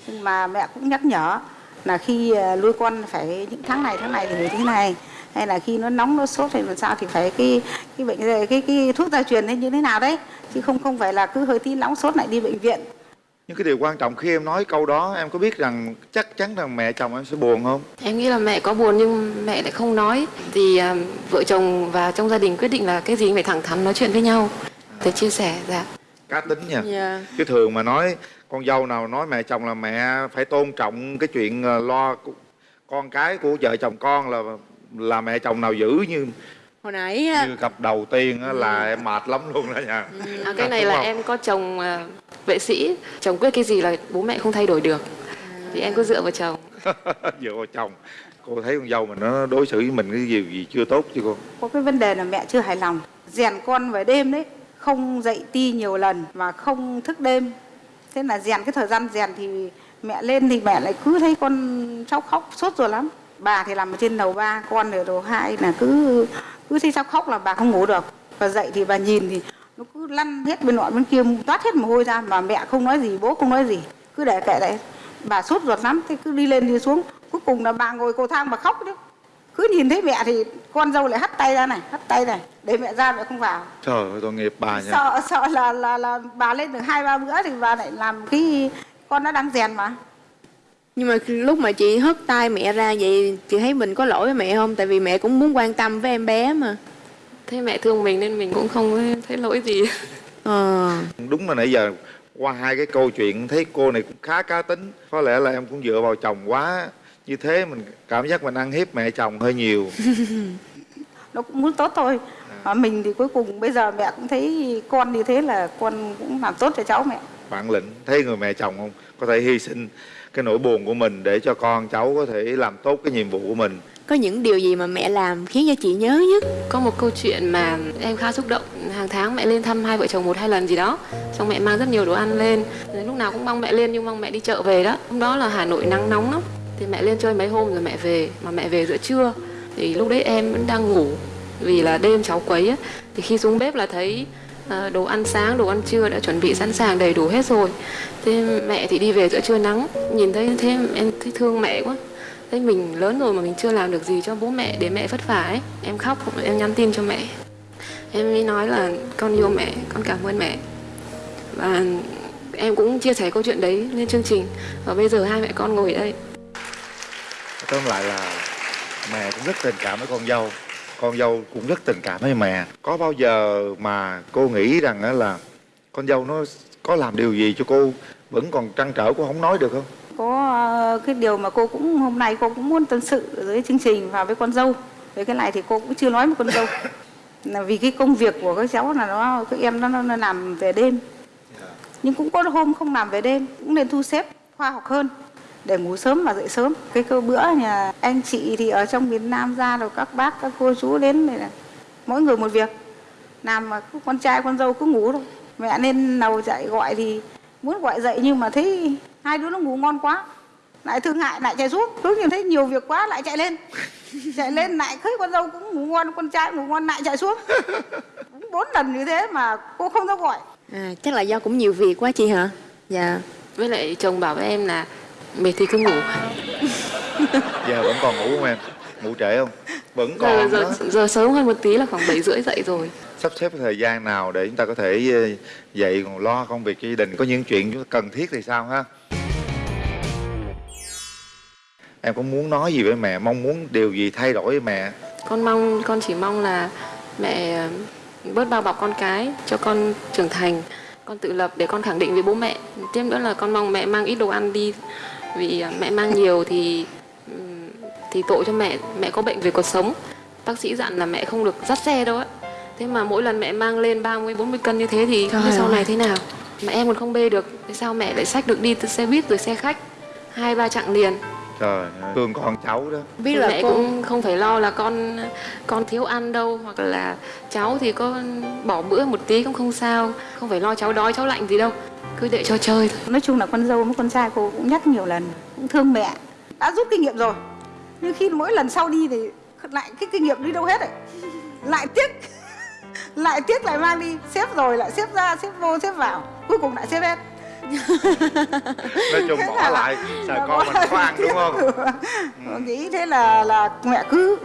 Nhưng mà mẹ cũng nhắc nhở là khi à, nuôi con phải những tháng này tháng này thì phải thế này hay là khi nó nóng nó sốt hay làm sao thì phải cái cái bệnh cái cái thuốc gia truyền hay như thế nào đấy. Chứ không không phải là cứ hơi tí nóng sốt lại đi bệnh viện. Nhưng cái điều quan trọng khi em nói câu đó em có biết rằng chắc chắn rằng mẹ chồng em sẽ buồn không? Em nghĩ là mẹ có buồn nhưng mẹ lại không nói. Thì à, vợ chồng và trong gia đình quyết định là cái gì cũng phải thẳng thắn nói chuyện với nhau. Để chia sẻ dạ. Cá tính nha. Dạ. chứ thường mà nói con dâu nào nói mẹ chồng là mẹ phải tôn trọng cái chuyện ờ, lo con cái của vợ chồng con là là mẹ chồng nào giữ như hồi nãy á, như cặp đầu tiên á, là em mệt lắm luôn đó nha. À, cái này là không? em có chồng à, vệ sĩ. Chồng quyết cái gì là bố mẹ không thay đổi được. Thì em cứ dựa vào chồng. <laughs> Dựa vào chồng. Cô thấy con dâu mình nó đối xử với mình cái gì gì chưa tốt chứ cô? Có cái vấn đề là mẹ chưa hài lòng. Rèn con về đêm đấy không dậy ti nhiều lần mà không thức đêm. Thế là rèn cái thời gian rèn thì mẹ lên thì mẹ lại cứ thấy con cháu khóc sốt rồi lắm bà thì làm ở trên lầu ba con ở lầu hai là cứ cứ thấy cháu khóc là bà không ngủ được. Và dậy thì bà nhìn thì nó cứ lăn hết bên nọ bên kia toát hết mồ hôi ra mà mẹ không nói gì bố không nói gì. Cứ để kệ đấy. Bà sốt ruột lắm thế cứ đi lên đi xuống. Cuối cùng là bà ngồi cầu thang bà khóc đấy. Cứ nhìn thấy mẹ thì con dâu lại hắt tay ra này hắt tay này để mẹ ra mẹ không vào. Trời ơi tội nghiệp bà nha sợ sợ là là là bà lên được hai ba bữa thì bà lại làm cái con nó đang rèn mà nhưng mà lúc mà chị hất tay mẹ ra vậy chị thấy mình có lỗi với mẹ không? Tại vì mẹ cũng muốn quan tâm với em bé mà. Thế mẹ thương mình nên mình cũng không thấy lỗi gì. Ờ. Đúng là nãy giờ qua hai cái câu chuyện thấy cô này cũng khá cá tính. Có lẽ là em cũng dựa vào chồng quá. Như thế mình cảm giác mình ăn hiếp mẹ chồng hơi nhiều. <laughs> Nó cũng muốn tốt thôi. Mà mình thì cuối cùng bây giờ mẹ cũng thấy con như thế là con cũng làm tốt cho cháu mẹ bản lĩnh. Thấy người mẹ chồng không? Có thể hy sinh cái nỗi buồn của mình để cho con cháu có thể làm tốt cái nhiệm vụ của mình. Có những điều gì mà mẹ làm khiến cho chị nhớ nhất? Có một câu chuyện mà em khá xúc động. Hàng tháng mẹ lên thăm hai vợ chồng một hai lần gì đó. Xong mẹ mang rất nhiều đồ ăn lên. Lúc nào cũng mong mẹ lên nhưng mong mẹ đi chợ về đó. Hôm đó là hà nội nắng nóng lắm. Thì mẹ lên chơi mấy hôm rồi mẹ về. Mà mẹ về giữa trưa. Thì lúc đấy em vẫn đang ngủ. Vì là đêm cháu quấy á. Thì khi xuống bếp là thấy Ờ, đồ ăn sáng đồ ăn trưa đã chuẩn bị sẵn sàng đầy đủ hết rồi. Thế mẹ thì đi về giữa trưa nắng nhìn thấy thế em thấy thương mẹ quá. Thế mình lớn rồi mà mình chưa làm được gì cho bố mẹ để mẹ vất vả ấy. Em khóc, em nhắn tin cho mẹ. Em mới nói là con yêu mẹ, con cảm ơn mẹ. Và em cũng chia sẻ câu chuyện đấy lên chương trình. Và bây giờ hai mẹ con ngồi đây. Tóm lại là mẹ cũng rất tình cảm với con dâu con dâu cũng rất tình cảm với mẹ. Có bao giờ mà cô nghĩ rằng là con dâu nó có làm điều gì cho cô vẫn còn trăn trở cô không nói được không? Có ờ, cái điều mà cô cũng hôm nay cô cũng muốn tâm sự với chương trình và với con dâu. Về cái này thì cô cũng chưa nói với con dâu. Là vì cái công việc của các cháu là nó các em nó, nó làm về đêm. Nhưng cũng có hôm không làm về đêm cũng nên thu xếp khoa học hơn để ngủ sớm và dậy sớm. Cái cơ bữa nhà anh chị thì ở trong miền Nam ra rồi các bác các cô chú đến này là mỗi người một việc. Làm mà cứ con trai con dâu cứ ngủ thôi. Mẹ nên nầu dậy gọi thì muốn gọi dậy nhưng mà thấy hai đứa nó ngủ ngon quá. Lại thương hại lại chạy xuống. Cứ nhìn thấy nhiều việc quá lại chạy lên. <laughs> Chạy lên lại thấy con dâu cũng ngủ ngon con trai ngủ ngon lại chạy xuống. <laughs> Bốn lần như thế mà cô không dám gọi. À chắc là do cũng nhiều việc quá chị hả? Dạ. Với lại chồng bảo với em là Mệt thì cứ ngủ. <laughs> Giờ vẫn còn ngủ không em? Ngủ trễ không? Vẫn giờ, còn giờ, đó. giờ sớm hơn một tí là khoảng 7 rưỡi dậy rồi. Sắp xếp thời gian nào để chúng ta có thể ờ, dậy còn lo công việc cho gia đình? Có những chuyện chúng ta cần thiết thì sao ha? Em có muốn nói gì với mẹ? Mong muốn điều gì thay đổi với mẹ? Con mong, con chỉ mong là mẹ ờ, bớt bao bọc con cái cho con trưởng thành. Con tự lập để con khẳng định với bố mẹ. Tiếp nữa là con mong mẹ mang ít đồ ăn đi vì ờ, mẹ mang nhiều thì thì tội cho mẹ mẹ có bệnh về cuộc sống. Bác sĩ dặn là mẹ không được dắt xe đâu á. Thế mà mỗi lần mẹ mang lên 30 40 cân như thế thì Trời sau này thế nào? Mà em còn không bê được. Thế sao mẹ lại xách được đi từ xe buýt rồi xe khách? Hai ba chặng liền trời ơi, thương con cháu đó. Biết là mẹ cô cũng không phải lo là con con thiếu ăn đâu hoặc là cháu thì có bỏ bữa một tí cũng không sao. Không phải lo cháu đói cháu lạnh gì đâu. Cứ để cho chơi thôi. Nói chung là con dâu với con trai cô cũng nhắc nhiều lần cũng thương mẹ. Đã rút kinh nghiệm rồi. Nhưng khi mỗi lần sau đi thì lại cái kinh nghiệm đi đâu hết rồi lại tiếc. <laughs> Lại tiếc lại mang đi. Xếp rồi lại xếp ra xếp vô xếp vào. Cuối cùng lại xếp hết nói chung Thế bỏ là- lại sợ là con mình có ăn đúng không? Nghĩ thế là là mẹ cứ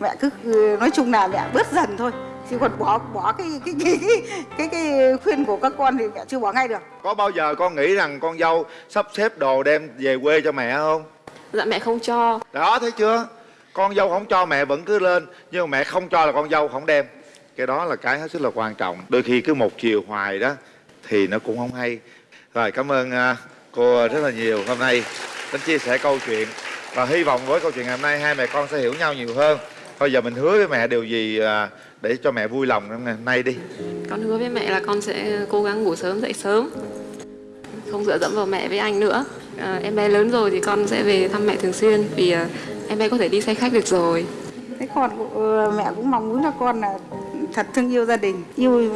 mẹ cứ ừ, nói chung là mẹ bớt dần thôi. Chứ còn bỏ bỏ cái cái cái cái cái, cái khuyên của các con thì mẹ chưa bỏ ngay được. Có bao giờ con nghĩ rằng con dâu sắp xếp đồ đem về quê cho mẹ không? Dạ mẹ không cho. Đó thấy chưa? Con dâu không cho mẹ vẫn cứ lên. Nhưng mà mẹ không cho là con dâu không đem. Cái đó là cái hết sức là quan trọng. Đôi khi cứ một chiều hoài đó thì nó cũng không hay rồi cảm ơn à, cô rất là nhiều. Hôm nay đến chia sẻ câu chuyện và hy vọng với câu chuyện ngày hôm nay hai mẹ con sẽ hiểu nhau nhiều hơn. Bây giờ mình hứa với mẹ điều gì à, để cho mẹ vui lòng ngày hôm nay đi. Con hứa với mẹ là con sẽ cố gắng ngủ sớm dậy sớm. Không dựa dẫm vào mẹ với anh nữa. À, em bé lớn rồi thì con sẽ về thăm mẹ thường xuyên vì à, em bé có thể đi xe khách được rồi. Thế con ờ, mẹ cũng mong muốn là con là thật thương yêu gia đình yêu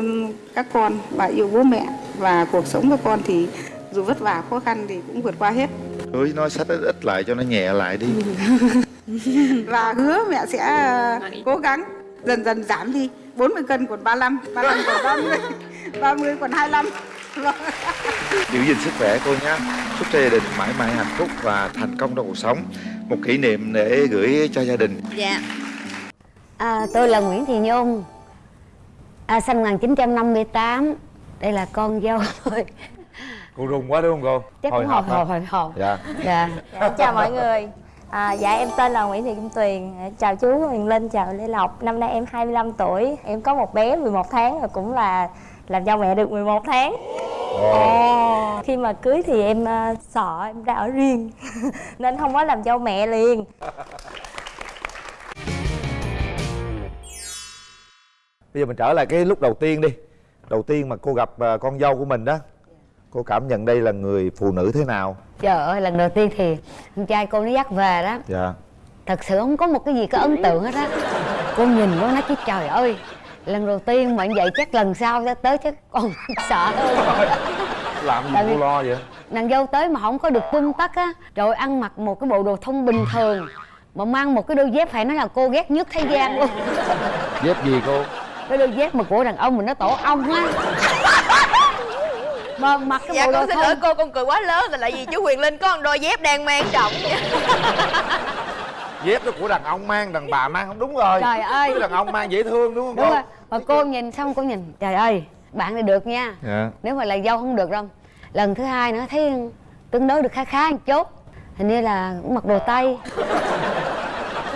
các con và yêu bố mẹ và cuộc sống của con thì dù vất vả khó khăn thì cũng vượt qua hết. Hứa nói sách ít ít lại cho nó nhẹ lại đi. <laughs> Và hứa mẹ sẽ ờ, cố gắng dần dần giảm đi. 40 cân còn 35 35 còn 30 30 <laughs> còn 25 Vâng. <laughs> giữ gìn sức khỏe cô nhé. Chúc cho gia đình mãi mãi hạnh phúc và thành công trong cuộc sống. Một kỷ niệm để gửi cho gia đình. Dạ. À, tôi là Nguyễn Thị Nhung. À, Sinh 1958 Đây là con dâu tôi cô rùng quá đúng không cô? Chắc hồi hồi hồi hồi dạ Dạ. Dạ, chào mọi người. À, Dạ em tên là Nguyễn Thị Kim Tuyền. Chào chú Huyền Linh, chào Lê Lộc. Năm nay em 25 tuổi. Em có một bé 11 tháng và cũng là làm dâu mẹ được 11 tháng. Ồ. Khi mà cưới thì em à, sợ em ra ở riêng <laughs> Nên không có làm dâu mẹ liền. Bây giờ mình trở lại cái lúc đầu tiên đi đầu tiên mà cô gặp à, con dâu của mình đó cô cảm nhận đây là người phụ nữ thế nào? Trời ơi lần đầu tiên thì Con trai cô nó dắt về đó. Dạ. Thật sự không có một cái gì có ấn tượng hết á. Cô nhìn cô nói chứ trời ơi Lần đầu tiên mà như vậy chắc lần sau sẽ tới chắc còn <laughs> sợ hơn. Làm gì Tại cô lo vậy? Nàng dâu tới mà không có được tung tắc á. Rồi ăn mặc một cái bộ đồ thông bình thường Mà mang một cái đôi dép phải nói là cô ghét nhất thế gian luôn. Dép gì cô Cái đôi dép mà của đàn ông mình nó tổ ong á Mà mặc cái Dạ bộ con xin lỗi cô con cười quá lớn là tại vì chú Huyền Linh có một đôi dép đang mang trọng. Dép đó của đàn ông mang đàn bà mang không đúng rồi. Trời ơi. Chứ đàn ông mang dễ thương đúng không Đúng cô? rồi. Mà cô nhìn xong cô nhìn Trời ơi bạn này được nha. Dạ. Nếu mà là dâu không được đâu. Lần thứ hai nữa thấy tương đối được khá khá một chút. Hình như là cũng mặc đồ Tây <laughs>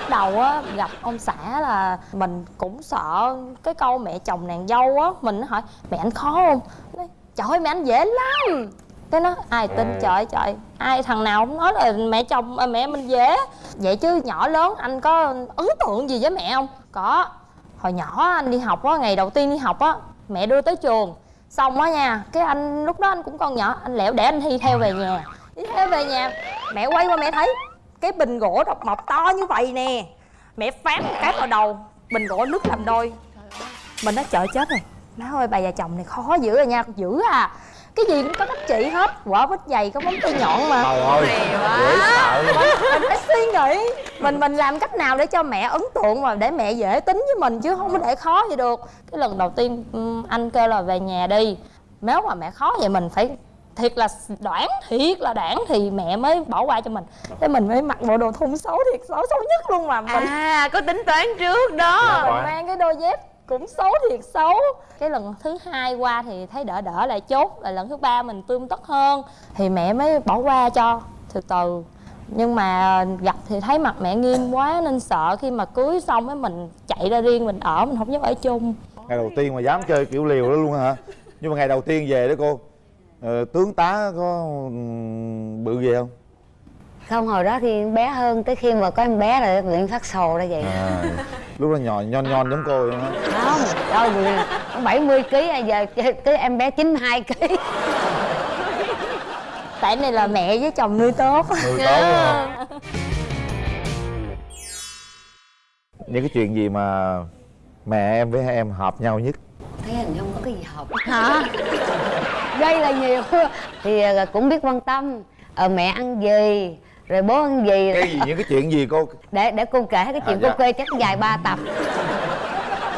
Lúc đầu á gặp ông xã là mình cũng sợ cái câu mẹ chồng nàng dâu á Mình hỏi mẹ anh khó không? Nói, Trời ơi mẹ anh dễ lắm. Cái nó ai tin trời trời ai thằng nào cũng nói là mẹ chồng à, mẹ mình dễ. Vậy chứ nhỏ lớn anh có ấn tượng gì với mẹ không? Có. Hồi nhỏ anh đi học á ngày đầu tiên đi học á mẹ đưa tới trường. Xong á nha cái anh lúc đó anh cũng còn nhỏ anh lẻo để anh thi theo về nhà. Đi theo về nhà mẹ quay qua mẹ thấy cái bình gỗ độc mộc to như vậy nè. Mẹ phán một cái vào đầu bình gỗ nứt làm đôi. Mình nói trời chết rồi. Má ơi bà già chồng này khó dữ rồi nha dữ à. Cái gì cũng có cách trị hết quả vết dày có móng tay nhọn mà. Trời ơi mình phải suy nghĩ. Mình mình làm cách nào để cho mẹ ấn tượng mà để mẹ dễ tính với mình chứ không có để khó vậy được. Cái lần đầu tiên anh kêu là về nhà đi. Nếu mà mẹ khó vậy mình phải thiệt là đoản thiệt là đoản thì mẹ mới bỏ qua cho mình. Thế mình mới mặc bộ đồ thun xấu thiệt xấu xấu nhất luôn mà. Mình À có tính toán trước đó. Mình mang cái đôi dép cũng xấu thiệt xấu. Cái lần thứ hai qua thì thấy đỡ đỡ lại chốt rồi lần thứ ba mình tươm tất hơn. Thì mẹ mới bỏ qua cho từ từ. Nhưng mà gặp thì thấy mặt mẹ nghiêm quá nên sợ khi mà cưới xong ấy mình chạy ra riêng mình ở mình không dám ở chung. Ngày đầu tiên mà dám chơi kiểu liều đó luôn hả? Nhưng mà ngày đầu tiên về đó cô ờ, tướng tá có ừm, bự gì không? Không hồi đó thì bé hơn Tới khi mà có em bé rồi luyện phát sồ ra vậy. À, lúc đó nhỏ nhon nhon giống cô vậy hả? Không đâu vì nó 70 kg giờ cái em bé 92 kg tại này là mẹ với chồng nuôi tốt. Người tốt hả? Những cái chuyện gì mà mẹ em với em hợp nhau nhất thấy hình như không có cái gì hợp. Hả? Đây là nhiều. <laughs> Thì ờ, cũng biết quan tâm. Ờ, mẹ ăn gì rồi bố ăn gì. Cái gì những cái chuyện gì cô? Để để cô kể cái chuyện À, cô dạ. kê chắc dài ba tập.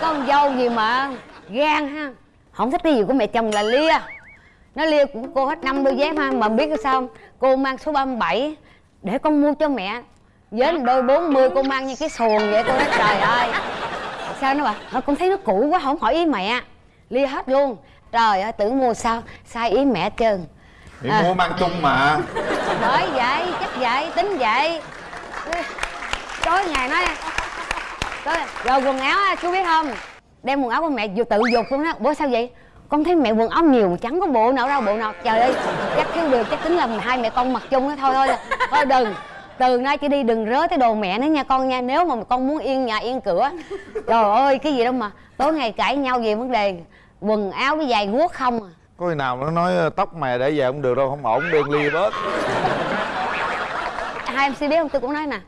Con dâu gì mà gan ha. Không thích cái gì của mẹ chồng là lia. Nó lia của cô hết năm đôi dép ha mà biết sao. Không? cô mang số 37 để con mua cho mẹ. Với một đôi 40 cô mang như cái xuồng vậy cô nói trời ơi. Sao nó bảo "Ờ, con thấy nó cũ quá không hỏi ý mẹ lia hết luôn. Trời ơi tưởng mua sao sai ý mẹ trơn. Thì À. mua mang chung mà. Bởi vậy chắc vậy tính vậy. Tối ngày nói tối, rồi quần áo á, chú biết không? Đem quần áo của mẹ vừa tự dục luôn á. Bố sao vậy? Con thấy mẹ quần áo nhiều mà chẳng có bộ nào đâu bộ nào. Trời ơi chắc thiếu được chắc tính là hai mẹ con mặc chung đó thôi thôi thôi đừng. Từ nay chỉ đi đừng rớ tới đồ mẹ nữa nha con nha nếu mà con muốn yên nhà yên cửa. Trời ơi cái gì đâu mà. Tối ngày cãi nhau về vấn đề quần áo với giày guốc không à? Có người nào nó nói ờ, tóc mày để về không được đâu không ổn đem lia bớt. <laughs> Hai em biết không? Tôi cũng nói nè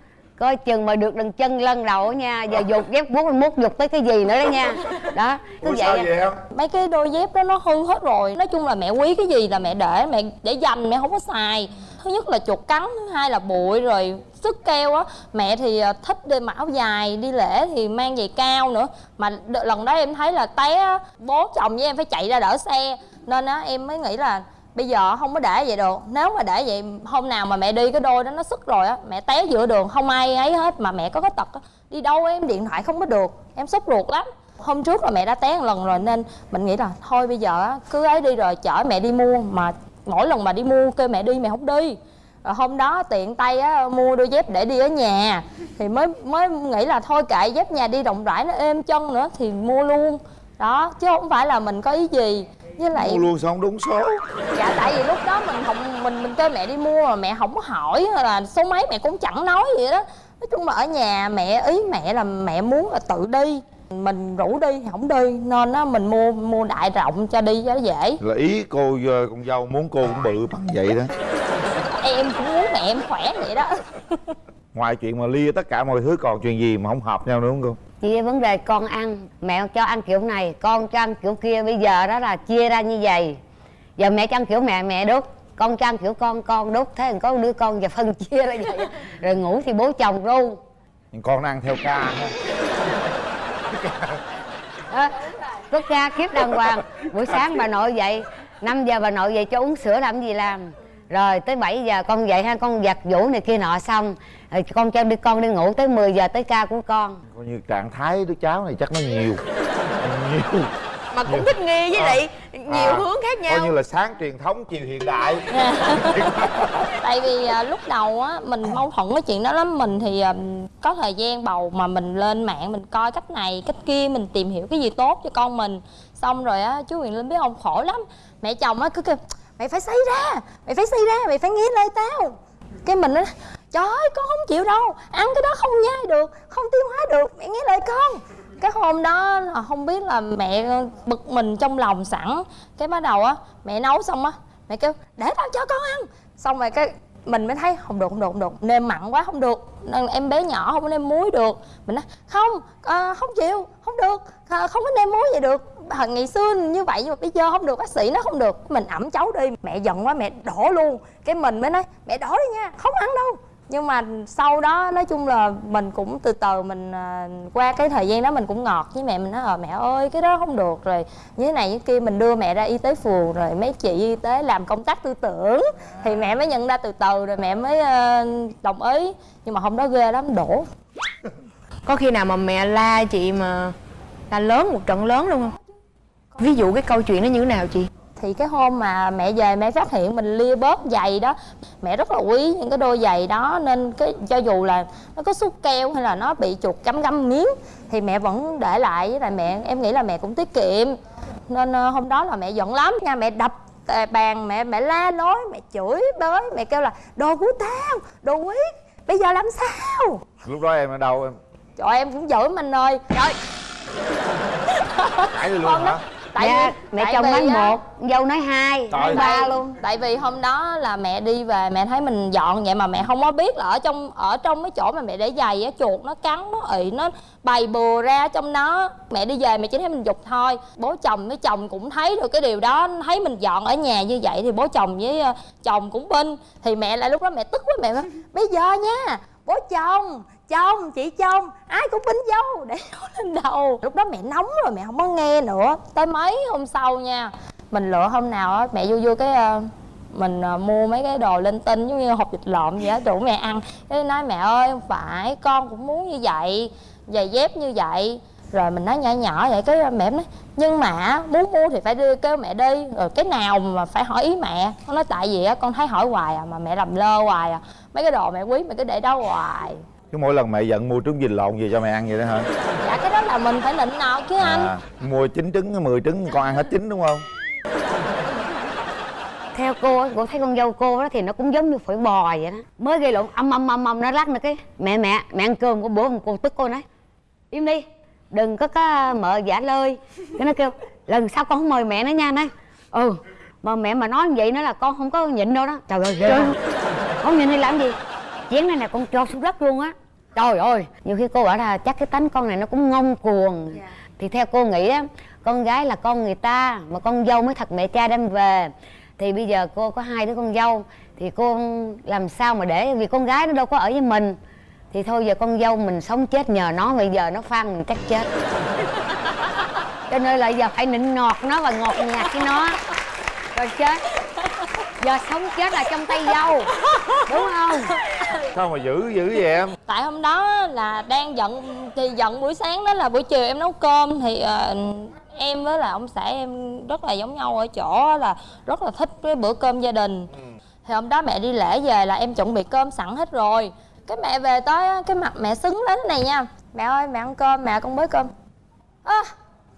coi chừng mà được đằng chân lân đầu á nha giờ dục dép vuốt mốt dục tới cái gì nữa đó nha. Đó cứ Ủa sao vậy vậy em? Mấy cái đôi dép đó nó hư hết rồi. Nói chung là mẹ quý cái gì là mẹ để mẹ để dành mẹ không có xài. Thứ nhất là chuột cắn thứ hai là bụi rồi sức keo á. Mẹ thì ờ, thích đi mặc áo dài đi lễ thì mang giày cao nữa. Mà lần đó em thấy là té á, bố chồng với em phải chạy ra đỡ xe. Nên á em mới nghĩ là bây giờ không có để vậy được. Nếu mà để vậy hôm nào mà mẹ đi cái đôi đó nó sức rồi á mẹ té giữa đường không ai ấy hết mà mẹ có cái tật á đi đâu em điện thoại không có được. Em sốt ruột lắm. Hôm trước là mẹ đã té một lần rồi nên mình nghĩ là thôi bây giờ á, cứ ấy đi rồi chở mẹ đi mua mà mỗi lần mà đi mua kêu mẹ đi mẹ không đi rồi hôm đó tiện tay á mua đôi dép để đi ở nhà. Thì mới mới nghĩ là thôi kệ dép nhà đi rộng rãi nó êm chân nữa thì mua luôn. Đó chứ không phải là mình có ý gì. Với lại mua luôn sao không đúng số. Dạ tại vì lúc đó mình không mình mình kêu mẹ đi mua mà mẹ không có hỏi hay là số mấy mẹ cũng chẳng nói gì đó. Nói chung là ở nhà mẹ ý mẹ là mẹ muốn là tự đi. Mình rủ đi thì không đi nên á mình mua mua đại rộng cho đi cho nó dễ. Là ý cô ờ, con dâu muốn cô cũng bự bằng vậy đó mẹ em khỏe vậy đó. <laughs> Ngoài chuyện mà lia tất cả mọi thứ còn chuyện gì mà không hợp nhau nữa không cô? Vấn đề con ăn. Mẹ cho ăn kiểu này con cho ăn kiểu kia. Bây giờ đó là chia ra như vậy. Giờ mẹ cho ăn kiểu mẹ mẹ đốt. Con cho ăn kiểu con con đốt. Thế còn có đứa con giờ phân chia ra vậy. Rồi ngủ thì bố chồng ru. Con nó ăn theo ca ha. Đó có ca kiếp đàng hoàng. Buổi sáng bà nội dậy 5 giờ bà nội dậy cho uống sữa làm gì làm rồi tới 7 giờ con dậy ha con giặt giũ này kia nọ xong. Rồi con cho đi con đi ngủ tới 10 giờ tới ca của con. Coi như trạng thái đứa cháu này chắc nó nhiều. Nhiều. Mà cũng thích nghi với lại nhiều À, hướng khác nhau. coi như là sáng truyền thống chiều hiện đại. <laughs> Tại vì à, lúc đầu á mình mâu thuẫn cái chuyện đó lắm. Mình thì à, có thời gian bầu mà mình lên mạng mình coi cách này cách kia mình tìm hiểu cái gì tốt cho con mình. Xong rồi á chú Huyền Linh biết không khổ lắm. Mẹ chồng á cứ kêu mày phải xây ra, mày phải xây ra, mày phải nghe lời tao. Cái mình á, trời ơi, con không chịu đâu. Ăn cái đó không nhai được, không tiêu hóa được, mẹ nghe lời con. Cái hôm đó là không biết là mẹ bực mình trong lòng sẵn. Cái bắt đầu á, mẹ nấu xong á, mẹ kêu, để tao cho con ăn. Xong rồi cái mình mới thấy không được không được không được. Nêm mặn quá không được. Em bé nhỏ không có nêm muối được. Mình nói không à, không chịu không được. À, không có nêm muối vậy được. À, ngày xưa như vậy nhưng mà bây giờ không được bác sĩ nó không được. Mình ẩm cháu đi mẹ giận quá mẹ đổ luôn. Cái mình mới nói mẹ đổ đi nha không ăn đâu nhưng mà sau đó nói chung là mình cũng từ từ mình à, qua cái thời gian đó mình cũng ngọt với mẹ. Mình nói ờ mẹ ơi cái đó không được rồi. Như thế này như kia. Mình đưa mẹ ra y tế phường rồi mấy chị y tế làm công tác tư tưởng. Thì mẹ mới nhận ra từ từ rồi mẹ mới ờ, đồng ý. Nhưng mà hôm đó ghê lắm đổ. Có khi nào mà mẹ la chị mà la lớn một trận lớn luôn không? Ví dụ cái câu chuyện nó như thế nào chị? Thì cái hôm mà mẹ về mẹ phát hiện mình lia bớt giày đó mẹ rất là quý những cái đôi giày đó nên cái cho dù là nó có xúc keo hay là nó bị chuột cắm găm miếng thì mẹ vẫn để lại với lại mẹ. Em nghĩ là mẹ cũng tiết kiệm. Nên ờ, hôm đó là mẹ giận lắm. Nha mẹ đập bàn mẹ mẹ la nói mẹ chửi bới mẹ kêu là đồ của tao đồ quý bây giờ làm sao? Lúc đó em ở đâu em? Trời em cũng giỡn anh ơi trời. Cãi luôn hả tại dạ, vì mẹ tại chồng vì nói á, một dâu nói hai Trời nói ba tại, luôn. Tại vì hôm đó là mẹ đi về mẹ thấy mình dọn vậy mà mẹ không có biết là ở trong ở trong cái chỗ mà mẹ để giày á chuột nó cắn nó ị nó bày bừa ra trong nó mẹ đi về mẹ chỉ thấy mình dục thôi. Bố chồng với chồng cũng thấy được cái điều đó thấy mình dọn ở nhà như vậy thì bố chồng với ờ, chồng cũng binh thì mẹ lại lúc đó mẹ tức quá mẹ nói bây giờ nha bố chồng chồng chị chồng ai cũng bính dâu để <laughs> nó lên đầu. Lúc đó mẹ nóng rồi, mẹ không có nghe nữa. Tới mấy hôm sau nha, mình lựa hôm nào á, mẹ vô vô cái ờ, mình ờ, mua mấy cái đồ linh tinh giống như hộp vịt lộn vậy á rủ mẹ ăn. Cái nói, mẹ ơi, không phải, con cũng muốn như vậy, giày dép như vậy. Rồi mình nói nhỏ nhỏ vậy, cái ờ, mẹ nói, nhưng mà muốn mua thì phải đưa kêu mẹ đi. Rồi cái nào mà phải hỏi ý mẹ. Con nói, tại vì á, con thấy hỏi hoài à mà mẹ làm lơ hoài à. Mấy cái đồ mẹ quý mẹ cứ để đó hoài. Cứ mỗi lần mẹ giận mua trứng vịt lộn về cho mẹ ăn vậy đó hả? dạ cái đó là mình phải nịnh nọt chứ anh. À, mua 9 trứng, 10 trứng con ăn hết chín đúng không? theo cô á, cô thấy con dâu cô đó thì nó cũng giống như phổi bò vậy đó. Mới gây lộn âm âm âm âm nó lắc nữa cái. Mẹ mẹ mẹ ăn cơm của bữa cô tức cô nói im đi đừng có có mợ giả lơi cái nó kêu lần sau con không mời mẹ nữa nha nói ừ mà mẹ mà nói như vậy nữa là con không có nhịn đâu đó. Trời ơi ghê. Không? không nhịn đi làm gì? Chén này nè con cho xuống đất luôn á trời ơi nhiều khi cô bảo là chắc cái tánh con này nó cũng ngông cuồng. Thì theo cô nghĩ á con gái là con người ta mà con dâu mới thật mẹ cha đem về. Thì bây giờ cô có hai đứa con dâu thì cô làm sao mà để vì con gái nó đâu có ở với mình. Thì thôi giờ con dâu mình sống chết nhờ nó bây giờ nó phan mình chắc chết. <laughs> Cho nên là giờ phải nịnh nọt nó và ngọt nhạt với nó. Rồi chết. Giờ sống chết là trong tay dâu đúng không Sao mà dữ dữ vậy em? tại hôm đó là đang giận thì giận buổi sáng đó là buổi chiều em nấu cơm thì ờ, em với là ông xã em rất là giống nhau ở chỗ là rất là thích cái bữa cơm gia đình. Thì hôm đó mẹ đi lễ về là em chuẩn bị cơm sẵn hết rồi. Cái mẹ về tới cái mặt mẹ xứng đến này nha. Mẹ ơi mẹ ăn cơm mẹ con bới cơm. Ơ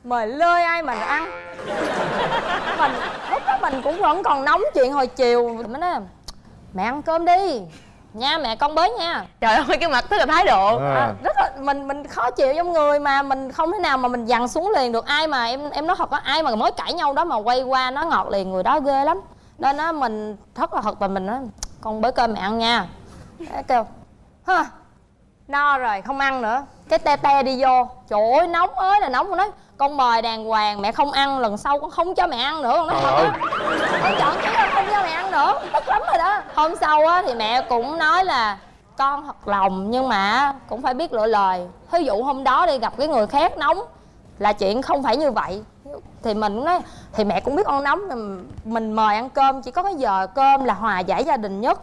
mời lơi ai mà ăn. <laughs> Mình lúc đó mình cũng vẫn còn nóng chuyện hồi chiều. Mới nói mẹ ăn cơm đi nha mẹ con bới nha. Trời ơi cái mặt tức là thái độ. À, rất là mình mình khó chịu trong người mà mình không thể nào mà mình dằn xuống liền được. Ai mà em em nói thật có ai mà mới cãi nhau đó mà quay qua nó ngọt liền người đó ghê lắm. Nên á mình rất là thật và mình nói con bới cơm mẹ ăn nha. Cái kêu hơ no rồi không ăn nữa cái te te đi vô. Trời ơi nóng ơi là nóng. Con nói con mời đàng hoàng mẹ không ăn lần sau con không cho mẹ ăn nữa. Con nói thật á con chọn chứ không cho mẹ ăn nữa. <laughs> Tức lắm rồi đó. Hôm sau á thì mẹ cũng nói là con thật lòng nhưng mà cũng phải biết lựa lời. Ví dụ hôm đó đi gặp cái người khác nóng là chuyện không phải như vậy. Thì mình nói thì mẹ cũng biết con nóng mình mời ăn cơm chỉ có cái giờ cơm là hòa giải gia đình nhất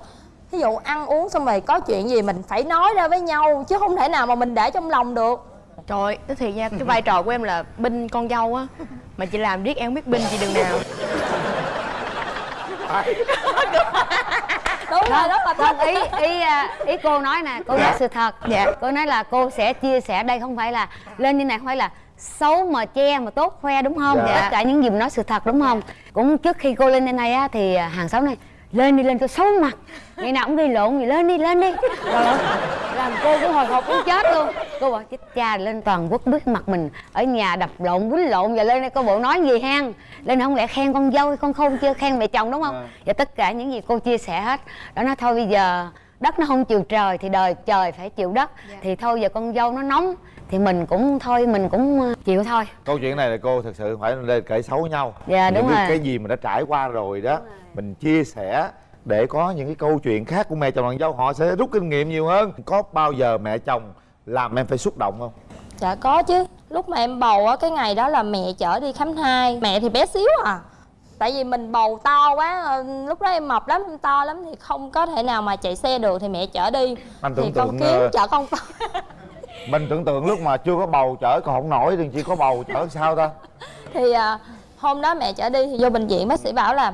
ví dụ ăn uống xong rồi có chuyện gì mình phải nói ra với nhau chứ không thể nào mà mình để trong lòng được. Trời nói thiệt nha, cái vai trò của em là binh con dâu á. Mà chị làm riết em không biết binh chị đường nào. Đúng rồi rất là thích ý ý à, ý cô nói nè cô nói sự thật. Dạ. cô nói là cô sẽ chia sẻ đây không phải là lên như này không phải là xấu mà che mà tốt khoe đúng không? Dạ. tất cả những gì mình nói sự thật đúng không? Cũng trước khi cô lên đây này á thì à, hàng xóm này lên đi lên cho xấu mặt. Ngày nào cũng gây lộn gì lên đi lên đi. Ơi, làm cô cũng hồi hộp muốn chết luôn. Cô bảo chết cha lên toàn quốc biết mặt mình ở nhà đập lộn quýnh lộn. Và lên đây cô bộ nói gì hen? Lên không lẽ khen con dâu hay con không chưa khen mẹ chồng đúng không? Và tất cả những gì cô chia sẻ hết đó nói thôi bây giờ đất nó không chịu trời thì đời trời phải chịu đất. Thì thôi giờ con dâu nó nóng thì mình cũng thôi mình cũng ờ, chịu thôi. Câu chuyện này là cô thật sự phải lên kể xấu nhau. Dạ, Những đúng cái, rồi. cái gì mà đã trải qua rồi đó Mình chia sẻ để có những cái câu chuyện khác của mẹ chồng nàng dâu họ sẽ rút kinh nghiệm nhiều hơn. Có bao giờ mẹ chồng làm em phải xúc động không? Dạ có chứ. Lúc mà em bầu á cái ngày đó là mẹ chở đi khám thai. Mẹ thì bé xíu à. Tại vì mình bầu to quá ờ, lúc đó em mập lắm em to lắm thì không có thể nào mà chạy xe được thì mẹ chở đi. Anh thì tưởng con tượng, kiếm ờ, chở con to. mình tưởng tượng lúc mà chưa có bầu chở còn không nổi thì chỉ có bầu chở sao ta? <laughs> Thì à, hôm đó mẹ chở đi thì vô bệnh viện bác sĩ bảo là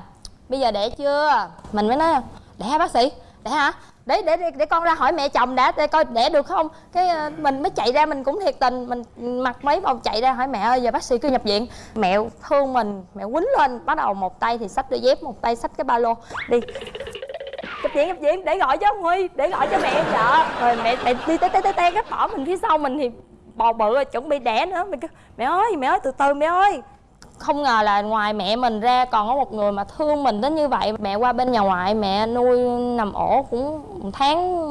bây giờ đẻ chưa? Mình mới nói đẻ hả bác sĩ đẻ hả để để để, để con ra hỏi mẹ chồng đã để coi đẻ được không? Cái ờ, mình mới chạy ra mình cũng thiệt tình mình mặc mấy vòng chạy ra hỏi mẹ ơi giờ bác sĩ cứ nhập viện. Mẹ thương mình mẹ quýnh lên bắt đầu một tay thì xách đôi dép một tay xách cái ba lô. Đi. Nhập viện nhập viện để gọi cho ông huy để gọi cho mẹ. Vợ rồi mẹ mẹ đi té té té té cái bỏ mình phía sau mình thì bò bự rồi chuẩn bị đẻ nữa. Kêu mẹ ơi mẹ ơi từ từ mẹ ơi không ngờ là ngoài mẹ mình ra còn có một người mà thương mình đến như vậy. Mẹ qua bên nhà ngoại mẹ nuôi nằm ổ cũng một tháng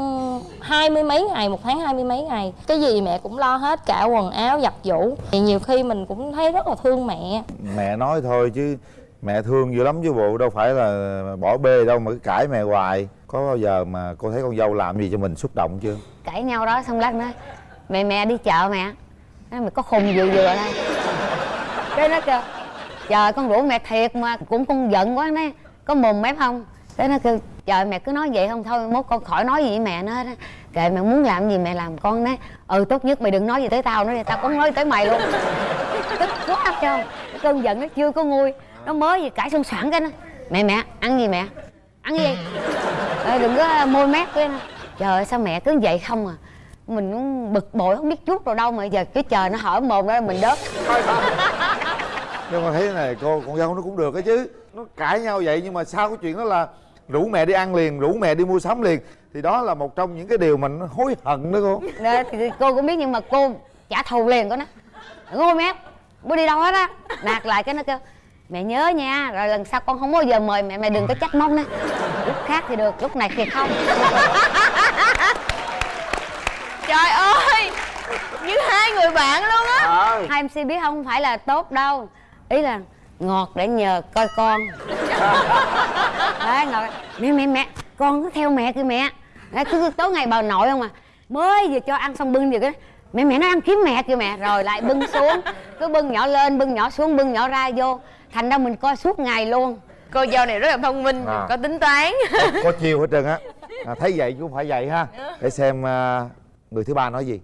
hai mươi mấy ngày một tháng hai mươi mấy ngày. Cái gì mẹ cũng lo hết cả quần áo giặt giũ. Thì nhiều khi mình cũng thấy rất là thương mẹ. Mẹ nói thôi chứ mẹ thương dữ lắm chứ bộ đâu phải là bỏ bê đâu mà cứ cãi mẹ hoài. Có bao giờ mà cô thấy con dâu làm gì cho mình xúc động chưa? Cãi nhau đó xong lát nói mẹ mẹ đi chợ mẹ. Nói mày có khùng vừa vừa đây cái nó kêu trời con rủ mẹ thiệt mà cũng con giận quá đấy, có mồm mép không thế nó kêu trời mẹ cứ nói vậy không thôi mốt con khỏi nói gì với mẹ nó, hết kệ mẹ muốn làm gì mẹ làm con đấy, ừ tốt nhất mày đừng nói gì tới tao nữa tao cũng nói tới mày luôn. Tức quá cho cơn giận nó chưa có nguôi nó mới gì cãi xong soảng cái nó mẹ mẹ ăn gì mẹ? Ăn gì? Ê, đừng có môi mép cái nó trời ơi sao mẹ cứ vậy không à? Mình cũng bực bội không biết chút rồi đâu mà giờ cái trời nó hở mồm ra mình đớt nhưng mà thấy thế này cô con dâu nó cũng được đó chứ. Nó cãi nhau vậy nhưng mà sau cái chuyện đó là rủ mẹ đi ăn liền rủ mẹ đi mua sắm liền. Thì đó là một trong những cái điều mình hối hận đó cô. Nè, thì cô cũng biết nhưng mà cô trả thù liền của nó ngôi mép. Bữa đi đâu hết á. Nạt lại cái nó kêu mẹ nhớ nha rồi lần sau con không bao giờ mời mẹ mẹ đừng có trách móc nữa. Lúc khác thì được lúc này thì không. Trời ơi! Như hai người bạn luôn á. Hai mc biết không phải là tốt đâu ý là ngọt để nhờ coi con. Đấy ngọt mẹ mẹ mẹ con cứ theo mẹ kìa mẹ. Đấy, cứ tối ngày bà nội không à. Mới vừa cho ăn xong bưng gì cái mẹ mẹ nó ăn kiếm mẹ kìa mẹ. Rồi lại bưng xuống cứ bưng nhỏ lên bưng nhỏ xuống bưng nhỏ ra vô. Thành ra mình coi suốt ngày luôn. Cô dâu này rất là thông minh À. Có tính toán. Có chiêu hết trơn á. À, thấy vậy chứ không phải vậy ha. Để xem à, người thứ ba nói gì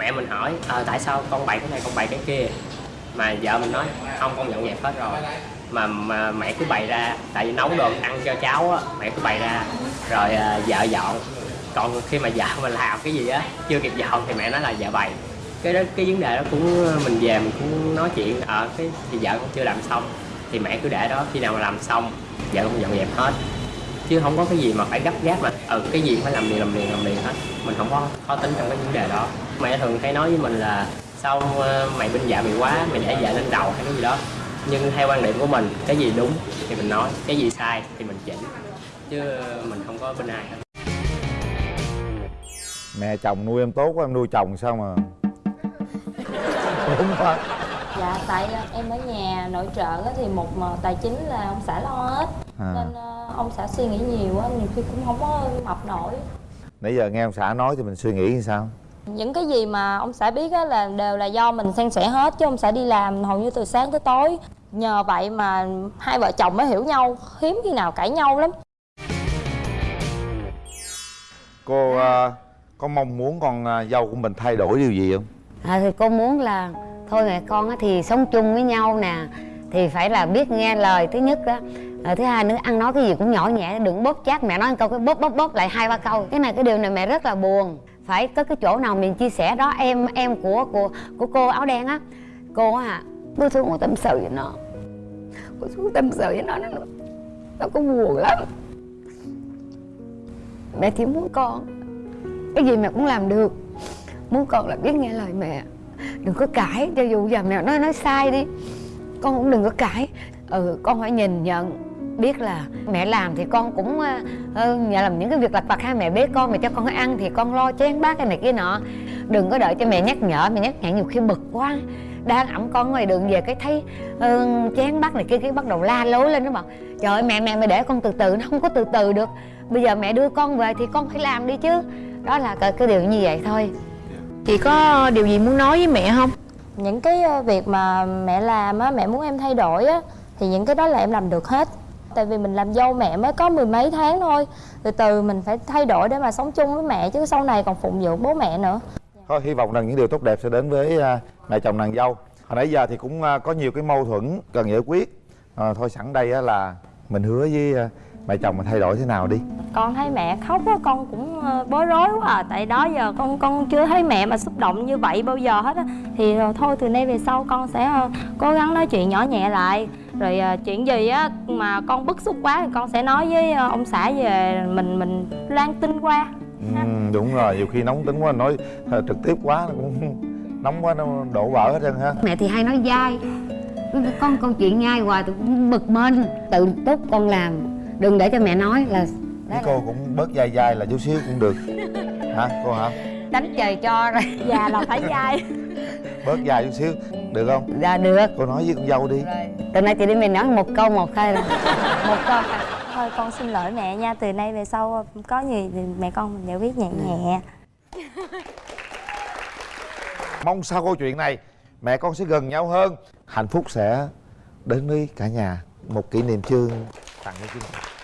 mẹ mình hỏi à, tại sao con bày cái này con bày cái kia? Mà vợ mình nói không con dọn dẹp hết rồi. Mà, mà mẹ cứ bày ra tại vì nấu đồ ăn cho cháu á mẹ cứ bày ra. Rồi à, vợ dọn. Còn khi mà vợ mình làm cái gì á chưa kịp dọn thì mẹ nói là vợ bày. Cái đó cái vấn đề đó cũng mình về mình cũng nói chuyện ờ cái thì vợ cũng chưa làm xong. Thì mẹ cứ để đó khi nào mà làm xong vợ cũng dọn dẹp hết. Chứ không có cái gì mà phải gấp gáp mà ừ cái gì phải làm liền làm liền làm liền hết. Mình không có khó tính trong cái vấn đề đó mẹ thường hay nói với mình là sao ờ, mày binh dạ mày quá mày để vợ lên đầu hay cái gì đó. Nhưng theo quan điểm của mình cái gì đúng thì mình nói cái gì sai thì mình chỉnh. Chứ mình không có bên ai hết. Mẹ chồng nuôi em tốt quá em nuôi chồng sao mà đúng quá. Dạ tại ờ, em ở nhà nội trợ á thì một mà tài chính là ông xã lo hết. À. Nên ờ, ông xã suy nghĩ nhiều á nhiều khi cũng không có mập nổi. Nãy giờ nghe ông xã nói thì mình suy nghĩ như sao Những cái gì mà ông xã biết á là đều là do mình san sẻ hết Chứ ông xã đi làm hầu như từ sáng tới tối. Nhờ vậy mà hai vợ chồng mới hiểu nhau Hiếm khi nào cãi nhau lắm. Cô à, có mong muốn con à, dâu của mình thay đổi điều gì không? À, thì cô muốn là thôi mẹ con á thì sống chung với nhau nè thì phải là biết nghe lời thứ nhất á. À, thứ hai nữa ăn nói cái gì cũng nhỏ nhẹ đừng bóp chát. Mẹ nói một câu cái bóp bóp bóp lại hai ba câu. Cái này cái điều này mẹ rất là buồn phải có cái chỗ nào mình chia sẻ đó, em em của của của cô áo đen á. Cô à hả, cô xuống cô tâm sự với nó. Cô xuống tâm sự với nó nó nó có buồn lắm. Mẹ chỉ muốn con, cái gì mẹ cũng làm được. Muốn con là biết nghe lời mẹ. Đừng có cãi, cho dù giờ mẹ nói nói sai đi, con cũng đừng có cãi. Ừ con phải nhìn nhận biết là mẹ làm thì con cũng ờ, ờ, uh, nhà làm những cái việc lặt vặt hai mẹ bế con mà cho con ăn thì con lo chén bát cái này kia nọ. Đừng có đợi cho mẹ nhắc nhở mẹ nhắc nhở nhiều khi bực quá. Đang ẵm con ngoài đường về cái thấy uh, chén bát này kia cái bắt đầu la lối lên nó bảo trời ơi mẹ mẹ mẹ để con từ từ nó không có từ từ được. Bây giờ mẹ đưa con về thì con phải làm đi chứ. Đó là cái, cái điều như vậy thôi. Chị có điều gì muốn nói với mẹ không? Những cái việc mà mẹ làm á, mẹ muốn em thay đổi á Thì những cái đó là em làm được hết. Tại vì mình làm dâu mẹ mới có mười mấy tháng thôi. Từ từ mình phải thay đổi để mà sống chung với mẹ Chứ sau này còn phụng dưỡng bố mẹ nữa. Thôi hy vọng rằng những điều tốt đẹp sẽ đến với à, mẹ chồng nàng dâu. Hồi nãy giờ thì cũng à, có nhiều cái mâu thuẫn cần giải quyết. À, Thôi sẵn đây á là mình hứa với à, mẹ chồng mà thay đổi thế nào đi. Con thấy mẹ khóc á, con cũng ờ, bối rối quá à. Tại đó giờ con con chưa thấy mẹ mà xúc động như vậy bao giờ hết á. Thì thôi từ nay về sau con sẽ ờ, cố gắng nói chuyện nhỏ nhẹ lại Rồi ờ, chuyện gì á mà con bức xúc quá thì con sẽ nói với ờ, ông xã về mình mình loan tin qua. Ừ, Đúng rồi, nhiều khi nóng tính quá nói à, trực tiếp quá nó cũng <laughs> nóng quá nó đổ vỡ hết trơn ha mẹ thì hay nói dai. Con câu chuyện nhai hoài tôi cũng bực mình. Tự túc con làm đừng để cho mẹ nói là Với cô cũng bớt dai dai là chút xíu cũng được. Hả cô hả? đánh trời cho rồi. Già là phải dai. Bớt dài chút xíu được không? dạ được. Cô nói với con dâu đi. Từ nay chị đi mình nói một câu một thôi là <laughs> một câu. Thôi con xin lỗi mẹ nha. Từ nay về sau có gì thì mẹ con mình giải quyết nhẹ nhẹ. <laughs> Mong sau câu chuyện này mẹ con sẽ gần nhau hơn. Hạnh phúc sẽ đến với cả nhà. Một kỷ niệm chương tặng cho chương trình